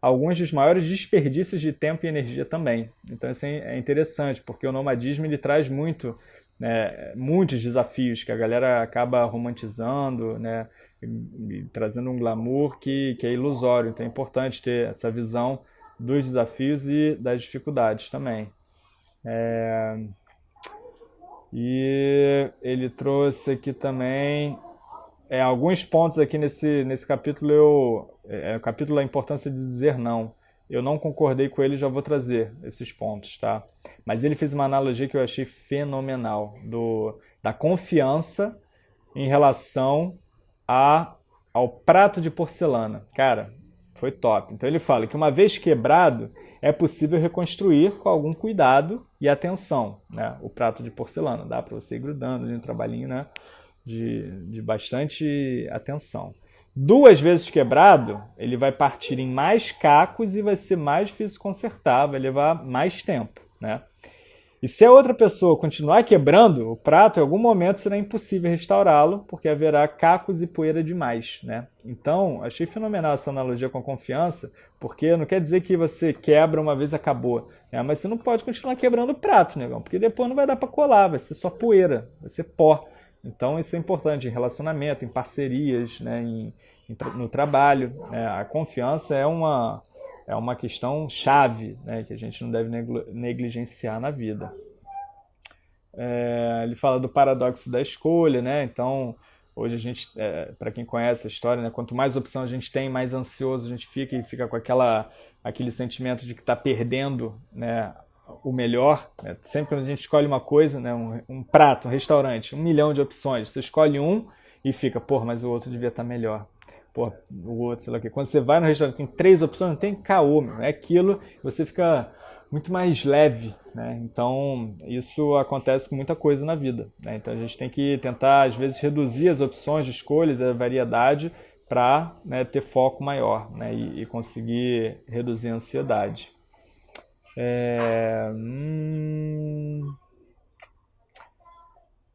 alguns dos maiores desperdícios de tempo e energia também. Então isso é interessante, porque o nomadismo ele traz muito, né, muitos desafios que a galera acaba romantizando, né, trazendo um glamour que, que é ilusório. Então é importante ter essa visão dos desafios e das dificuldades também. É... E ele trouxe aqui também é, alguns pontos aqui nesse, nesse capítulo. Eu, é, o capítulo A Importância de Dizer Não. Eu não concordei com ele, já vou trazer esses pontos, tá? Mas ele fez uma analogia que eu achei fenomenal do, da confiança em relação a, ao prato de porcelana. Cara, foi top. Então ele fala que uma vez quebrado, é possível reconstruir com algum cuidado e atenção né? o prato de porcelana. Dá para você ir grudando um trabalhinho né? de, de bastante atenção. Duas vezes quebrado, ele vai partir em mais cacos e vai ser mais difícil consertar, vai levar mais tempo. Né? E se a outra pessoa continuar quebrando o prato, em algum momento será impossível restaurá-lo, porque haverá cacos e poeira demais, né? Então, achei fenomenal essa analogia com a confiança, porque não quer dizer que você quebra uma vez acabou, né? mas você não pode continuar quebrando o prato, negão, porque depois não vai dar para colar, vai ser só poeira, vai ser pó. Então, isso é importante em relacionamento, em parcerias, né? em, em, no trabalho. Né? A confiança é uma é uma questão chave né, que a gente não deve negligenciar na vida. É, ele fala do paradoxo da escolha, né? Então, hoje a gente, é, para quem conhece a história, né, quanto mais opção a gente tem, mais ansioso a gente fica e fica com aquela, aquele sentimento de que está perdendo né, o melhor. Né? Sempre quando a gente escolhe uma coisa, né, um, um, prato, um restaurante, um milhão de opções, você escolhe um e fica, pô, mas o outro devia estar tá melhor pô, o outro, sei lá o quê. Quando você vai no restaurante, tem três opções, não tem caô, meu. é aquilo, você fica muito mais leve, né? Então, isso acontece com muita coisa na vida, né? Então, a gente tem que tentar, às vezes, reduzir as opções de escolhas, a variedade, para né, ter foco maior né? E, e, conseguir reduzir a ansiedade. É... Hum...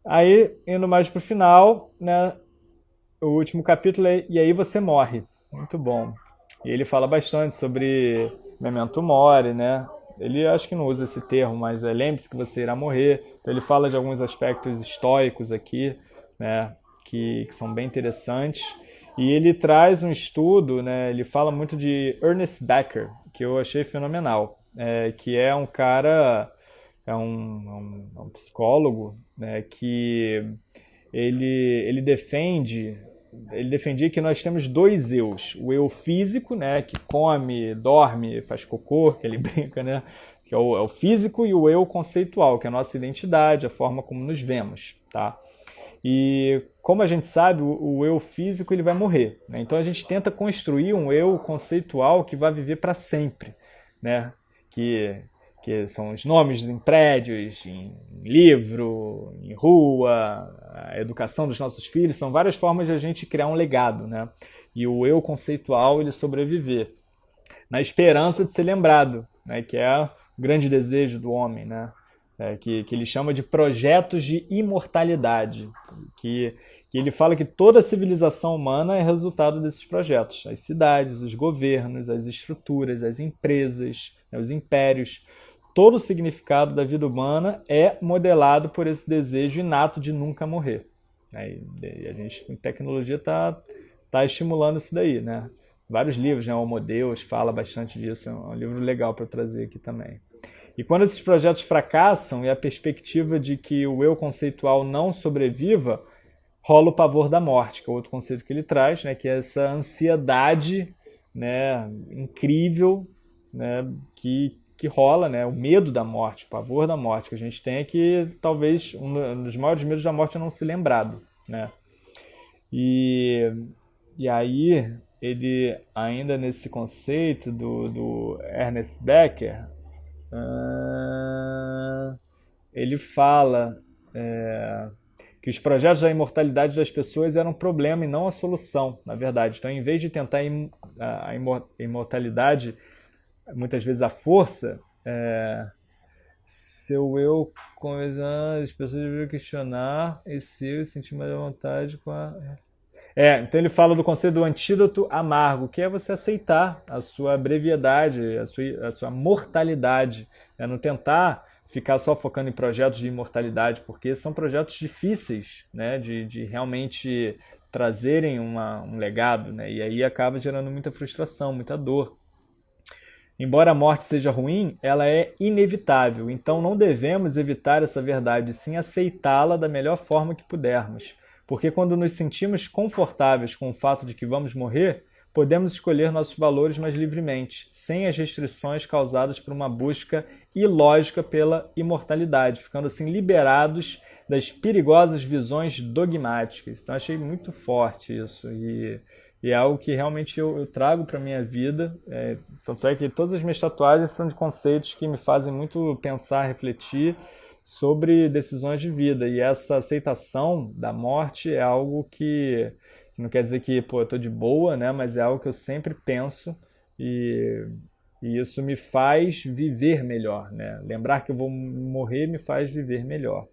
Aí, indo mais para o final, né? O último capítulo é E aí você morre. Muito bom. E ele fala bastante sobre memento mori, né? Ele acho que não usa esse termo, mas é lembre-se que você irá morrer. Então ele fala de alguns aspectos históricos aqui, né? Que, que são bem interessantes. E ele traz um estudo, né? Ele fala muito de Ernest Becker, que eu achei fenomenal. É, que é um cara, é um, um, um psicólogo, né? Que ele, ele defende ele defendia que nós temos dois eus. O eu físico, né, que come, dorme, faz cocô, que ele brinca, né, que é o, é o, físico, e o eu conceitual, que é a nossa identidade, a forma como nos vemos, tá? E como a gente sabe, o, eu físico ele vai morrer, né? então a gente tenta construir um eu conceitual que vai viver para sempre, né? Que que são os nomes em prédios, em livro, em rua, a educação dos nossos filhos, são várias formas de a gente criar um legado, né? E o eu conceitual ele sobreviver, na esperança de ser lembrado, né? Que é o grande desejo do homem, né? É, que, que ele chama de projetos de imortalidade, que, que ele fala que toda a civilização humana é resultado desses projetos, as cidades, os governos, as estruturas, as empresas, né? os impérios, todo o significado da vida humana é modelado por esse desejo inato de nunca morrer. E a gente, com tecnologia, está tá estimulando isso daí, né? Vários livros, né? O Homo Deus fala bastante disso, é um livro legal para trazer aqui também. E quando esses projetos fracassam e a perspectiva de que o eu conceitual não sobreviva, rola o pavor da morte, que é outro conceito que ele traz, né? Que é essa ansiedade, né? Incrível, né? Que que rola, né? O medo da morte, o pavor da morte que a gente tem é que talvez um dos maiores medos da morte é não se lembrado, né? E, e aí ele ainda nesse conceito do, do Ernest Becker uh, ele fala é, que os projetos da imortalidade das pessoas eram um problema e não a solução, na verdade. Então, em vez de tentar a imortalidade muitas vezes a força, é, seu eu coisa, as pessoas deveriam questionar e se eu sentir mais à vontade com a é, então ele fala do conceito do antídoto amargo, que é você aceitar a sua brevidade, a sua, a sua mortalidade, é não tentar ficar só focando em projetos de imortalidade, porque são projetos difíceis né, de, de realmente trazerem uma, um legado, né, e aí acaba gerando muita frustração, muita dor. Embora a morte seja ruim, ela é inevitável, então não devemos evitar essa verdade, sim aceitá-la da melhor forma que pudermos. Porque quando nos sentimos confortáveis com o fato de que vamos morrer, podemos escolher nossos valores mais livremente, sem as restrições causadas por uma busca ilógica pela imortalidade, ficando assim liberados das perigosas visões dogmáticas. Então achei muito forte isso e, e é algo que realmente eu, eu trago para minha vida. É, tanto é que todas as minhas tatuagens são de conceitos que me fazem muito pensar, refletir sobre decisões de vida. E essa aceitação da morte é algo que, não quer dizer que pô, eu tô de boa, né? mas é algo que eu sempre penso e, e isso me faz viver melhor. Né? Lembrar que eu vou morrer me faz viver melhor.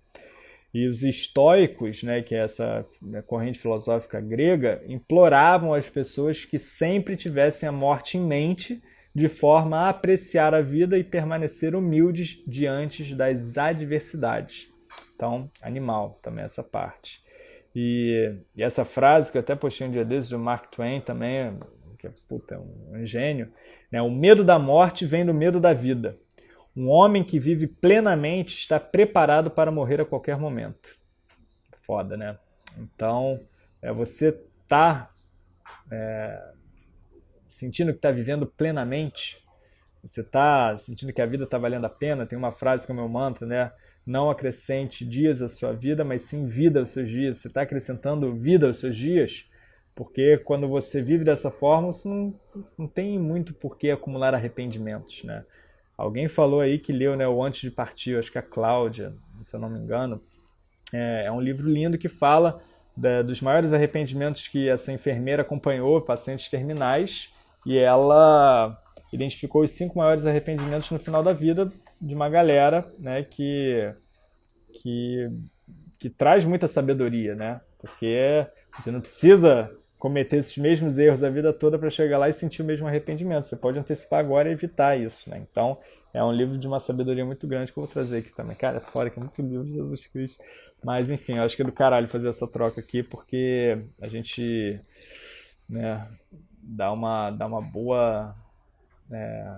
E os estoicos, né, que é essa né, corrente filosófica grega, imploravam às pessoas que sempre tivessem a morte em mente de forma a apreciar a vida e permanecer humildes diante das adversidades. Então, animal também essa parte. E, e, essa frase que eu até postei um dia desses do Mark Twain também, que é, puta, um, um gênio, né? o medo da morte vem do medo da vida. Um homem que vive plenamente está preparado para morrer a qualquer momento. Foda, né? Então, é, você tá é, sentindo que está vivendo plenamente, você está sentindo que a vida está valendo a pena, tem uma frase que é o meu mantra, né? Não acrescente dias à sua vida, mas sim vida aos seus dias. Você está acrescentando vida aos seus dias, porque quando você vive dessa forma, você não, não tem muito por que acumular arrependimentos, né? Alguém falou aí que leu né, o Antes de Partir, acho que a Cláudia, se eu não me engano. É, é um livro lindo que fala da, dos maiores arrependimentos que essa enfermeira acompanhou pacientes terminais e ela identificou os cinco maiores arrependimentos no final da vida de uma galera né, que, que, que traz muita sabedoria, né? Porque você não precisa cometer esses mesmos erros a vida toda para chegar lá e sentir o mesmo arrependimento. Você pode antecipar agora e evitar isso, né? Então, é um livro de uma sabedoria muito grande que eu vou trazer aqui também. Cara, é fora que é muito livro de Jesus Cristo. Mas, enfim, eu acho que é do caralho fazer essa troca aqui, porque a gente, né, dá uma, dá uma boa é,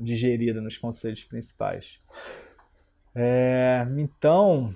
digerida nos conceitos principais. É, então,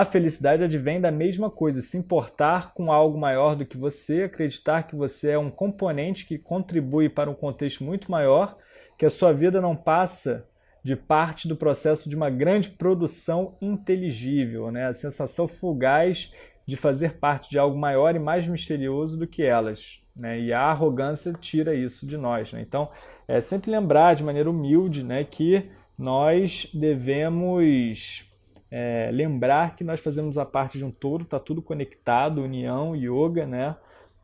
a felicidade advém da mesma coisa, se importar com algo maior do que você, acreditar que você é um componente que contribui para um contexto muito maior, que a sua vida não passa de parte do processo de uma grande produção inteligível, né? a sensação fugaz de fazer parte de algo maior e mais misterioso do que elas. Né? E a arrogância tira isso de nós. Né? Então, é sempre lembrar de maneira humilde né, que nós devemos é, lembrar que nós fazemos a parte de um todo, está tudo conectado, união, yoga, né?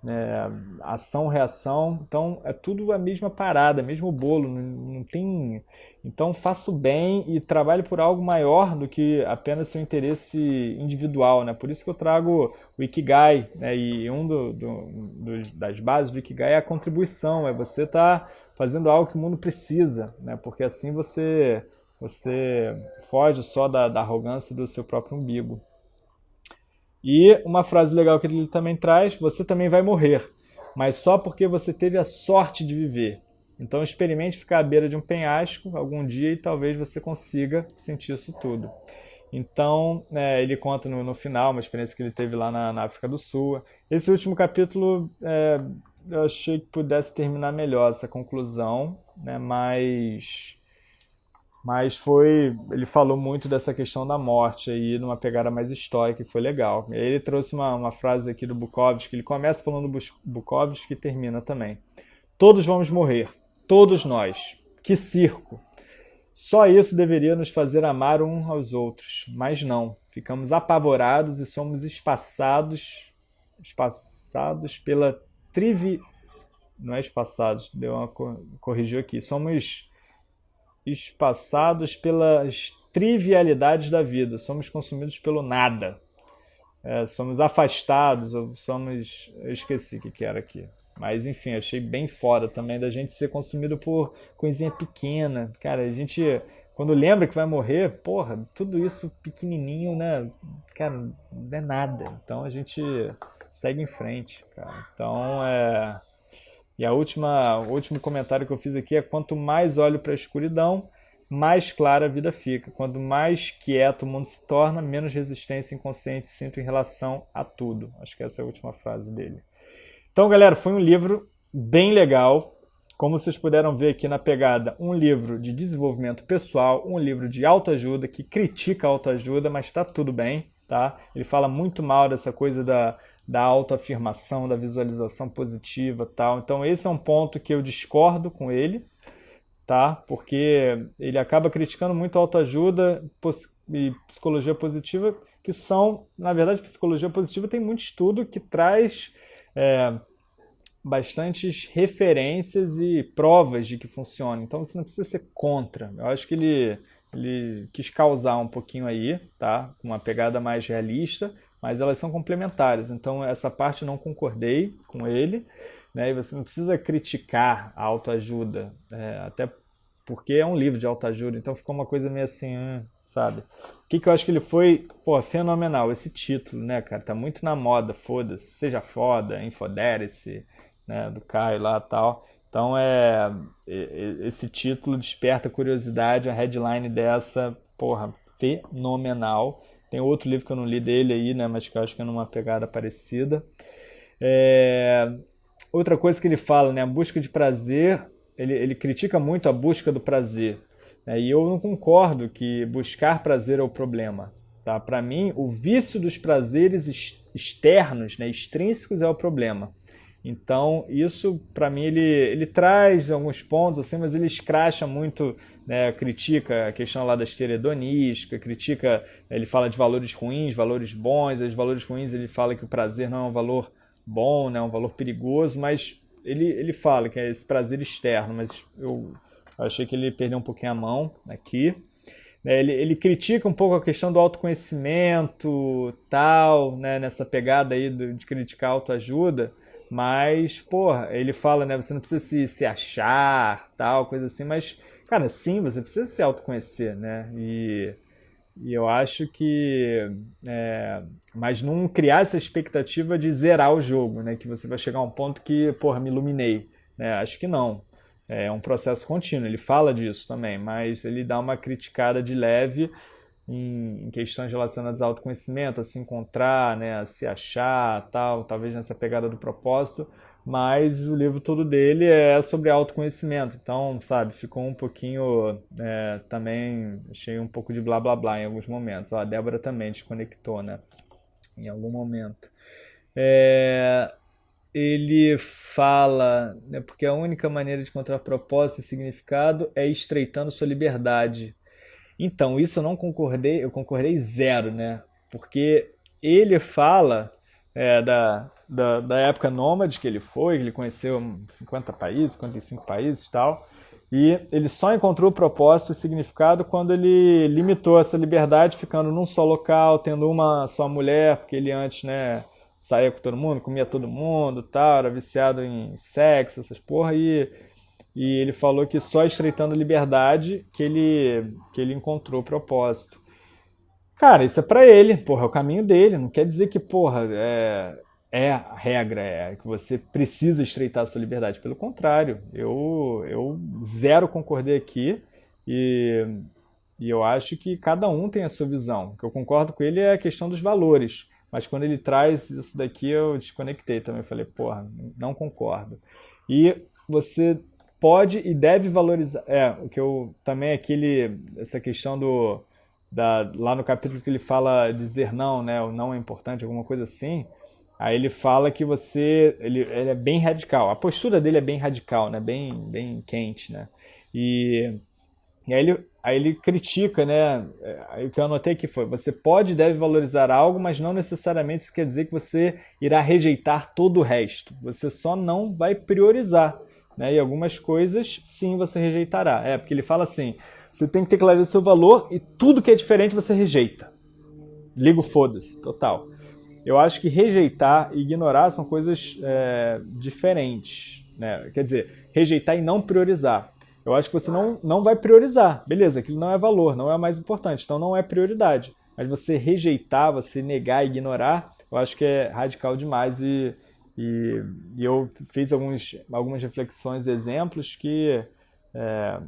é, ação, reação, então é tudo a mesma parada, mesmo bolo, não, não, tem... Então faça o bem e trabalhe por algo maior do que apenas seu interesse individual, né? Por isso que eu trago o Ikigai, né? E um do, do, das bases do Ikigai é a contribuição, é você estar tá fazendo algo que o mundo precisa, né? Porque assim você, você foge só da, da arrogância do seu próprio umbigo. E uma frase legal que ele também traz: você também vai morrer, mas só porque você teve a sorte de viver. Então experimente ficar à beira de um penhasco algum dia e talvez você consiga sentir isso tudo. Então, é, ele conta no, no, final uma experiência que ele teve lá na, na África do Sul. Esse último capítulo é, eu achei que pudesse terminar melhor essa conclusão, né, mas mas foi, ele falou muito dessa questão da morte aí, numa pegada mais histórica, e foi legal. E aí ele trouxe uma, uma frase aqui do Bukowski, ele começa falando do Bukowski e termina também. Todos vamos morrer, todos nós. Que circo! Só isso deveria nos fazer amar uns aos outros, mas não. Ficamos apavorados e somos espaçados, espaçados pela trivi, não é espaçados, deu uma corrigiu aqui. Somos espaçados pelas trivialidades da vida, somos consumidos pelo nada. É, somos afastados, ou somos. Eu esqueci o que, era aqui. Mas enfim, achei bem foda também da gente ser consumido por coisinha pequena. Cara, a gente quando lembra que vai morrer, porra, tudo isso pequenininho, né? Cara, não é nada. Então a gente segue em frente, cara. Então é. E a última, o último comentário que eu fiz aqui é: quanto mais olho para a escuridão, mais clara a vida fica. Quanto mais quieto o mundo se torna, menos resistência inconsciente sinto em relação a tudo. Acho que essa é a última frase dele. Então, galera, foi um livro bem legal. Como vocês puderam ver aqui na pegada, um livro de desenvolvimento pessoal, um livro de autoajuda que critica a autoajuda, mas está tudo bem, tá? Ele fala muito mal dessa coisa da, da autoafirmação, da visualização positiva tal. Então esse é um ponto que eu discordo com ele, tá? Porque ele acaba criticando muito autoajuda e psicologia positiva, que são, na verdade, psicologia positiva tem muito estudo que traz... É, bastantes referências e provas de que funciona. Então você não precisa ser contra. Eu acho que ele, ele quis causar um pouquinho aí, tá? Com uma pegada mais realista, mas elas são complementares. Então essa parte não concordei com ele. Né? E você não precisa criticar a autoajuda, é, até porque é um livro de autoajuda, então ficou uma coisa meio assim, hum, sabe? O que, que eu acho que ele foi, pô, fenomenal, esse título, né, cara? Tá muito na moda, foda-se, seja foda, infodere-se, né, do Caio lá tal. Então é esse título desperta curiosidade, a headline dessa, porra, fenomenal. Tem outro livro que eu não li dele aí, né, mas que eu acho que é numa pegada parecida. É... Outra coisa que ele fala, né, a busca de prazer, ele, ele critica muito a busca do prazer. Né, e eu não concordo que buscar prazer é o problema. Tá? Para mim, o vício dos prazeres externos, né, extrínsecos, é o problema. Então, isso, para mim, ele, ele traz alguns pontos, assim, mas ele escracha muito, né, critica a questão lá da esteira hedonística, critica, ele fala de valores ruins, valores bons, os valores ruins ele fala que o prazer não é um valor bom, né, é um valor perigoso, mas ele, ele fala que é esse prazer externo, mas eu achei que ele perdeu um pouquinho a mão aqui. Né, ele, ele critica um pouco a questão do autoconhecimento, tal, né, nessa pegada aí de criticar a autoajuda, mas, porra, ele fala, né? Você não precisa se, se achar, tal, coisa assim, mas, cara, sim, você precisa se autoconhecer, né? E, e eu acho que. É, mas não criar essa expectativa de zerar o jogo, né? Que você vai chegar a um ponto que, porra, me iluminei. Né? Acho que não. É um processo contínuo, ele fala disso também, mas ele dá uma criticada de leve em, em questões relacionadas ao autoconhecimento, a se encontrar, né, a se achar, tal, talvez nessa pegada do propósito, mas o livro todo dele é sobre autoconhecimento, então, sabe, ficou um pouquinho, é, também, achei um pouco de blá blá blá em alguns momentos, Ó, a Débora também desconectou, né, em algum momento. É, ele fala, né, porque a única maneira de encontrar propósito e significado é estreitando sua liberdade, então, isso eu não concordei, eu concordei zero, né? Porque ele fala é, da, da, da, época nômade que ele foi, que ele conheceu 50 países, 55 países e tal, e ele só encontrou o propósito e significado quando ele limitou essa liberdade, ficando num só local, tendo uma só mulher, porque ele antes, né, saía com todo mundo, comia todo mundo, tal, era viciado em sexo, essas porra, e e ele falou que só estreitando liberdade que ele, que ele encontrou o propósito. Cara, isso é para ele, porra, é o caminho dele. Não quer dizer que, porra, é, é a regra, é que você precisa estreitar a sua liberdade. Pelo contrário, eu, eu zero concordei aqui e, e eu acho que cada um tem a sua visão. O que eu concordo com ele é a questão dos valores. Mas quando ele traz isso daqui, eu desconectei também. Falei, porra, não concordo. E você pode e deve valorizar. É, o que eu também aquele essa questão do da, lá no capítulo que ele fala dizer não, né? O não é importante, alguma coisa assim. Aí ele fala que você ele, ele é bem radical. A postura dele é bem radical, né? Bem bem quente, né? E E aí ele, aí ele critica, né? Aí o que eu anotei aqui foi: você pode e deve valorizar algo, mas não necessariamente isso quer dizer que você irá rejeitar todo o resto. Você só não vai priorizar. Né? E algumas coisas, sim, você rejeitará. É, porque ele fala assim: você tem que ter clareza do seu valor e tudo que é diferente você rejeita. Ligo foda-se, total. Eu acho que rejeitar e ignorar são coisas é, diferentes. Né? Quer dizer, rejeitar e não priorizar. Eu acho que você não, não vai priorizar. Beleza, aquilo não é valor, não é mais importante, então não é prioridade. Mas você rejeitar, você negar, ignorar, eu acho que é radical demais e, e, e eu fiz alguns, algumas reflexões, exemplos que é,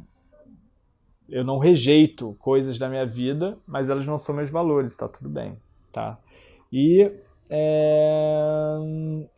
eu não rejeito coisas da minha vida, mas elas não são meus valores, tá tudo bem, tá? E é,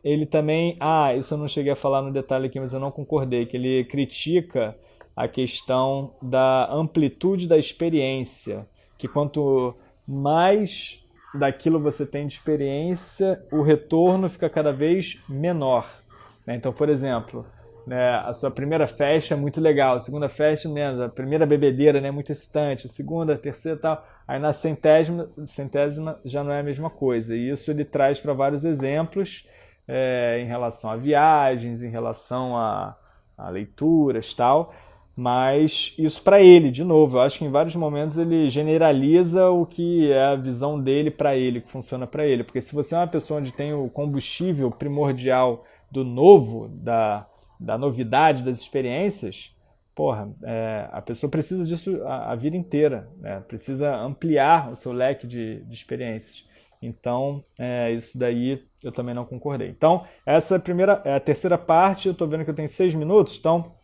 ele também, ah, isso eu não cheguei a falar no detalhe aqui, mas eu não concordei, que ele critica a questão da amplitude da experiência, que quanto mais daquilo você tem de experiência, o retorno fica cada vez menor. Né? Então, por exemplo, né, a sua primeira festa é muito legal, a segunda festa menos, a primeira bebedeira né, é muito excitante, a segunda, a terceira tal. Aí na centésima, centésima já não é a mesma coisa. E isso ele traz para vários exemplos é, em relação a viagens, em relação a, a leituras tal mas isso para ele, de novo, eu acho que em vários momentos ele generaliza o que é a visão dele para ele, que funciona para ele. Porque se você é uma pessoa onde tem o combustível primordial do novo, da, da novidade, das experiências, porra, é, a pessoa precisa disso a, a vida inteira, né? precisa ampliar o seu leque de, de experiências. Então, é, isso daí eu também não concordei. Então, essa é a, primeira, é a terceira parte, eu estou vendo que eu tenho seis minutos, então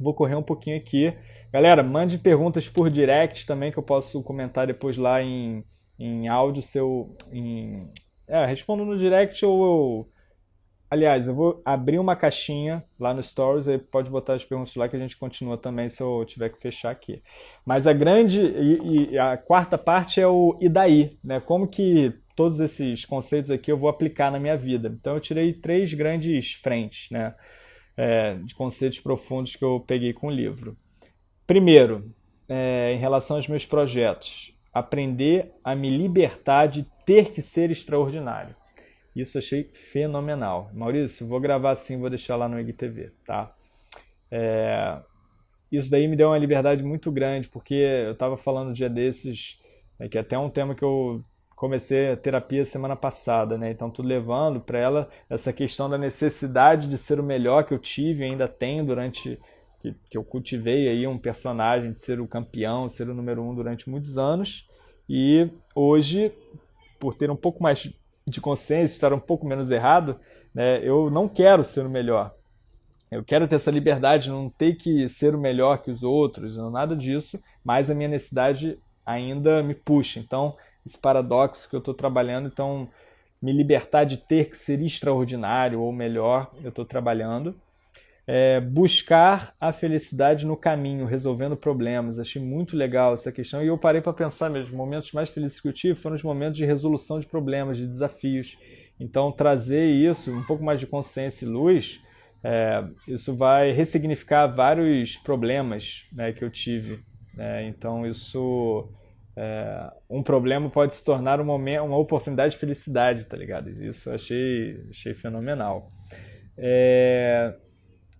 Vou correr um pouquinho aqui. Galera, mande perguntas por direct também, que eu posso comentar depois lá em, em áudio seu. Em, é, respondo no direct ou eu. Aliás, eu vou abrir uma caixinha lá no Stories, aí pode botar as perguntas lá que a gente continua também se eu tiver que fechar aqui. Mas a grande e, e a quarta parte é o e daí, né? Como que todos esses conceitos aqui eu vou aplicar na minha vida. Então eu tirei três grandes frentes, né? É, de conceitos profundos que eu peguei com o livro. Primeiro, é, em relação aos meus projetos, aprender a me libertar de ter que ser extraordinário. Isso achei fenomenal. Maurício, vou gravar assim, vou deixar lá no IGTV, tá? É, isso daí me deu uma liberdade muito grande, porque eu estava falando um dia desses, é, que é até um tema que eu comecei a terapia semana passada, né? Então tô levando para ela essa questão da necessidade de ser o melhor que eu tive e ainda tenho durante que, que, eu cultivei aí um personagem de ser o campeão, ser o número um durante muitos anos e hoje por ter um pouco mais de consciência, estar um pouco menos errado, né? Eu não quero ser o melhor. Eu quero ter essa liberdade, não ter que ser o melhor que os outros, nada disso, mas a minha necessidade ainda me puxa. Então, esse paradoxo que eu estou trabalhando, então me libertar de ter que ser extraordinário ou melhor, eu estou trabalhando. É, buscar a felicidade no caminho, resolvendo problemas. Achei muito legal essa questão e eu parei para pensar mesmo. Os momentos mais felizes que eu tive foram os momentos de resolução de problemas, de desafios. Então, trazer isso, um pouco mais de consciência e luz, é, isso vai ressignificar vários problemas né, que eu tive. É, então, isso é, um problema pode se tornar um momento, uma oportunidade de felicidade, tá ligado? Isso eu achei, achei fenomenal. É,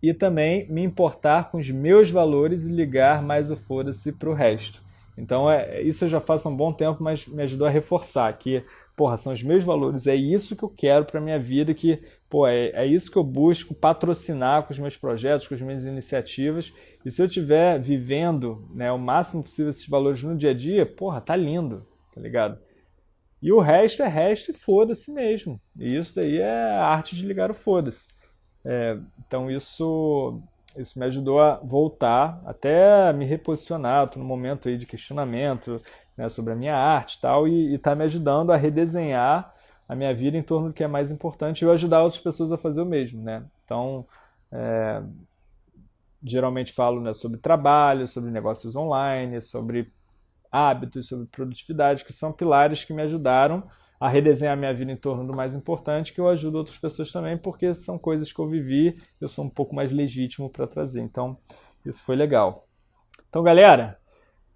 e também me importar com os meus valores e ligar mais o foda-se pro resto. Então, é, isso eu já faço há um bom tempo, mas me ajudou a reforçar que porra, são os meus valores, é isso que eu quero para minha vida, que, pô, é, é isso que eu busco patrocinar com os meus projetos, com as minhas iniciativas. E se eu estiver vivendo né, o máximo possível esses valores no dia a dia, porra, tá lindo, tá ligado? E o resto é resto e foda-se mesmo. E isso daí é a arte de ligar o foda-se. É, então isso, isso me ajudou a voltar, até me reposicionar. Estou no momento aí de questionamento, né, sobre a minha arte e tal, e está me ajudando a redesenhar a minha vida em torno do que é mais importante e eu ajudar outras pessoas a fazer o mesmo. Né? Então, é, geralmente falo né, sobre trabalho, sobre negócios online, sobre hábitos, sobre produtividade, que são pilares que me ajudaram a redesenhar minha vida em torno do mais importante, que eu ajudo outras pessoas também, porque são coisas que eu vivi, eu sou um pouco mais legítimo para trazer. Então, isso foi legal. Então, galera,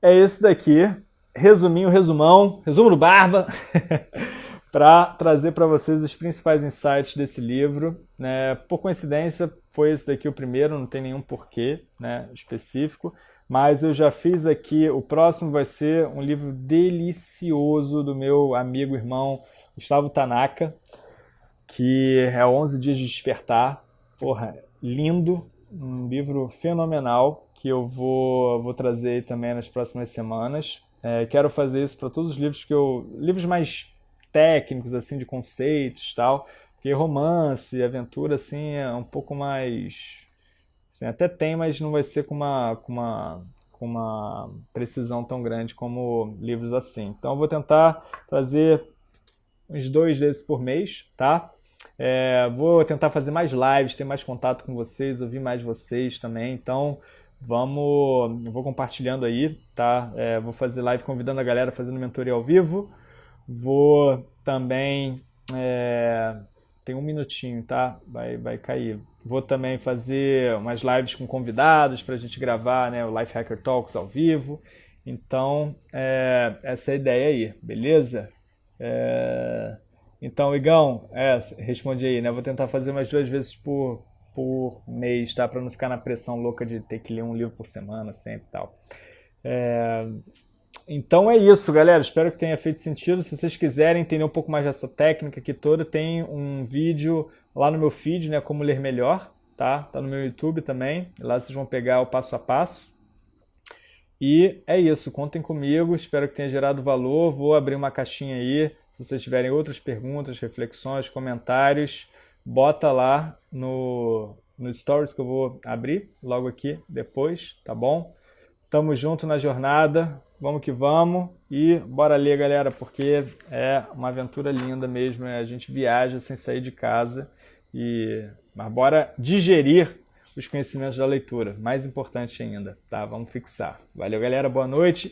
é esse daqui. Resuminho, resumão, resumo do Barba, para trazer para vocês os principais insights desse livro. Né? Por coincidência, foi esse daqui o primeiro, não tem nenhum porquê né, específico, mas eu já fiz aqui, o próximo vai ser um livro delicioso do meu amigo, irmão Gustavo Tanaka, que é 11 Dias de Despertar. Porra, lindo, um livro fenomenal que eu vou, vou trazer também nas próximas semanas. É, quero fazer isso para todos os livros que eu. livros mais técnicos, assim, de conceitos tal. Porque romance, aventura, assim, é um pouco mais. Assim, até tem, mas não vai ser com uma, com uma, com uma precisão tão grande como livros assim. Então eu vou tentar trazer uns dois desses por mês, tá? É, vou tentar fazer mais lives, ter mais contato com vocês, ouvir mais vocês também. Então, vamos, eu vou compartilhando aí, tá? É, vou fazer live convidando a galera fazendo mentoria ao vivo. Vou também é, tem um minutinho, tá? Vai, vai cair. Vou também fazer umas lives com convidados para a gente gravar, né? O Life Hacker Talks ao vivo. Então, é, essa é a ideia aí, beleza? É... Então, Igão, é, responde aí, né? Vou tentar fazer umas duas vezes por, por mês, tá? Para não ficar na pressão louca de ter que ler um livro por semana sempre e tal. É... Então é isso, galera. Espero que tenha feito sentido. Se vocês quiserem entender um pouco mais dessa técnica aqui toda, tem um vídeo lá no meu feed, né? Como ler melhor, tá? Tá no meu YouTube também. Lá vocês vão pegar o passo a passo. E é isso, contem comigo, espero que tenha gerado valor. Vou abrir uma caixinha aí. Se vocês tiverem outras perguntas, reflexões, comentários, bota lá no, no Stories que eu vou abrir logo aqui depois, tá bom? Tamo junto na jornada, vamos que vamos e bora ler, galera, porque é uma aventura linda mesmo. A gente viaja sem sair de casa e mas bora digerir os conhecimentos da leitura. Mais importante ainda, tá? Vamos fixar. Valeu, galera. Boa noite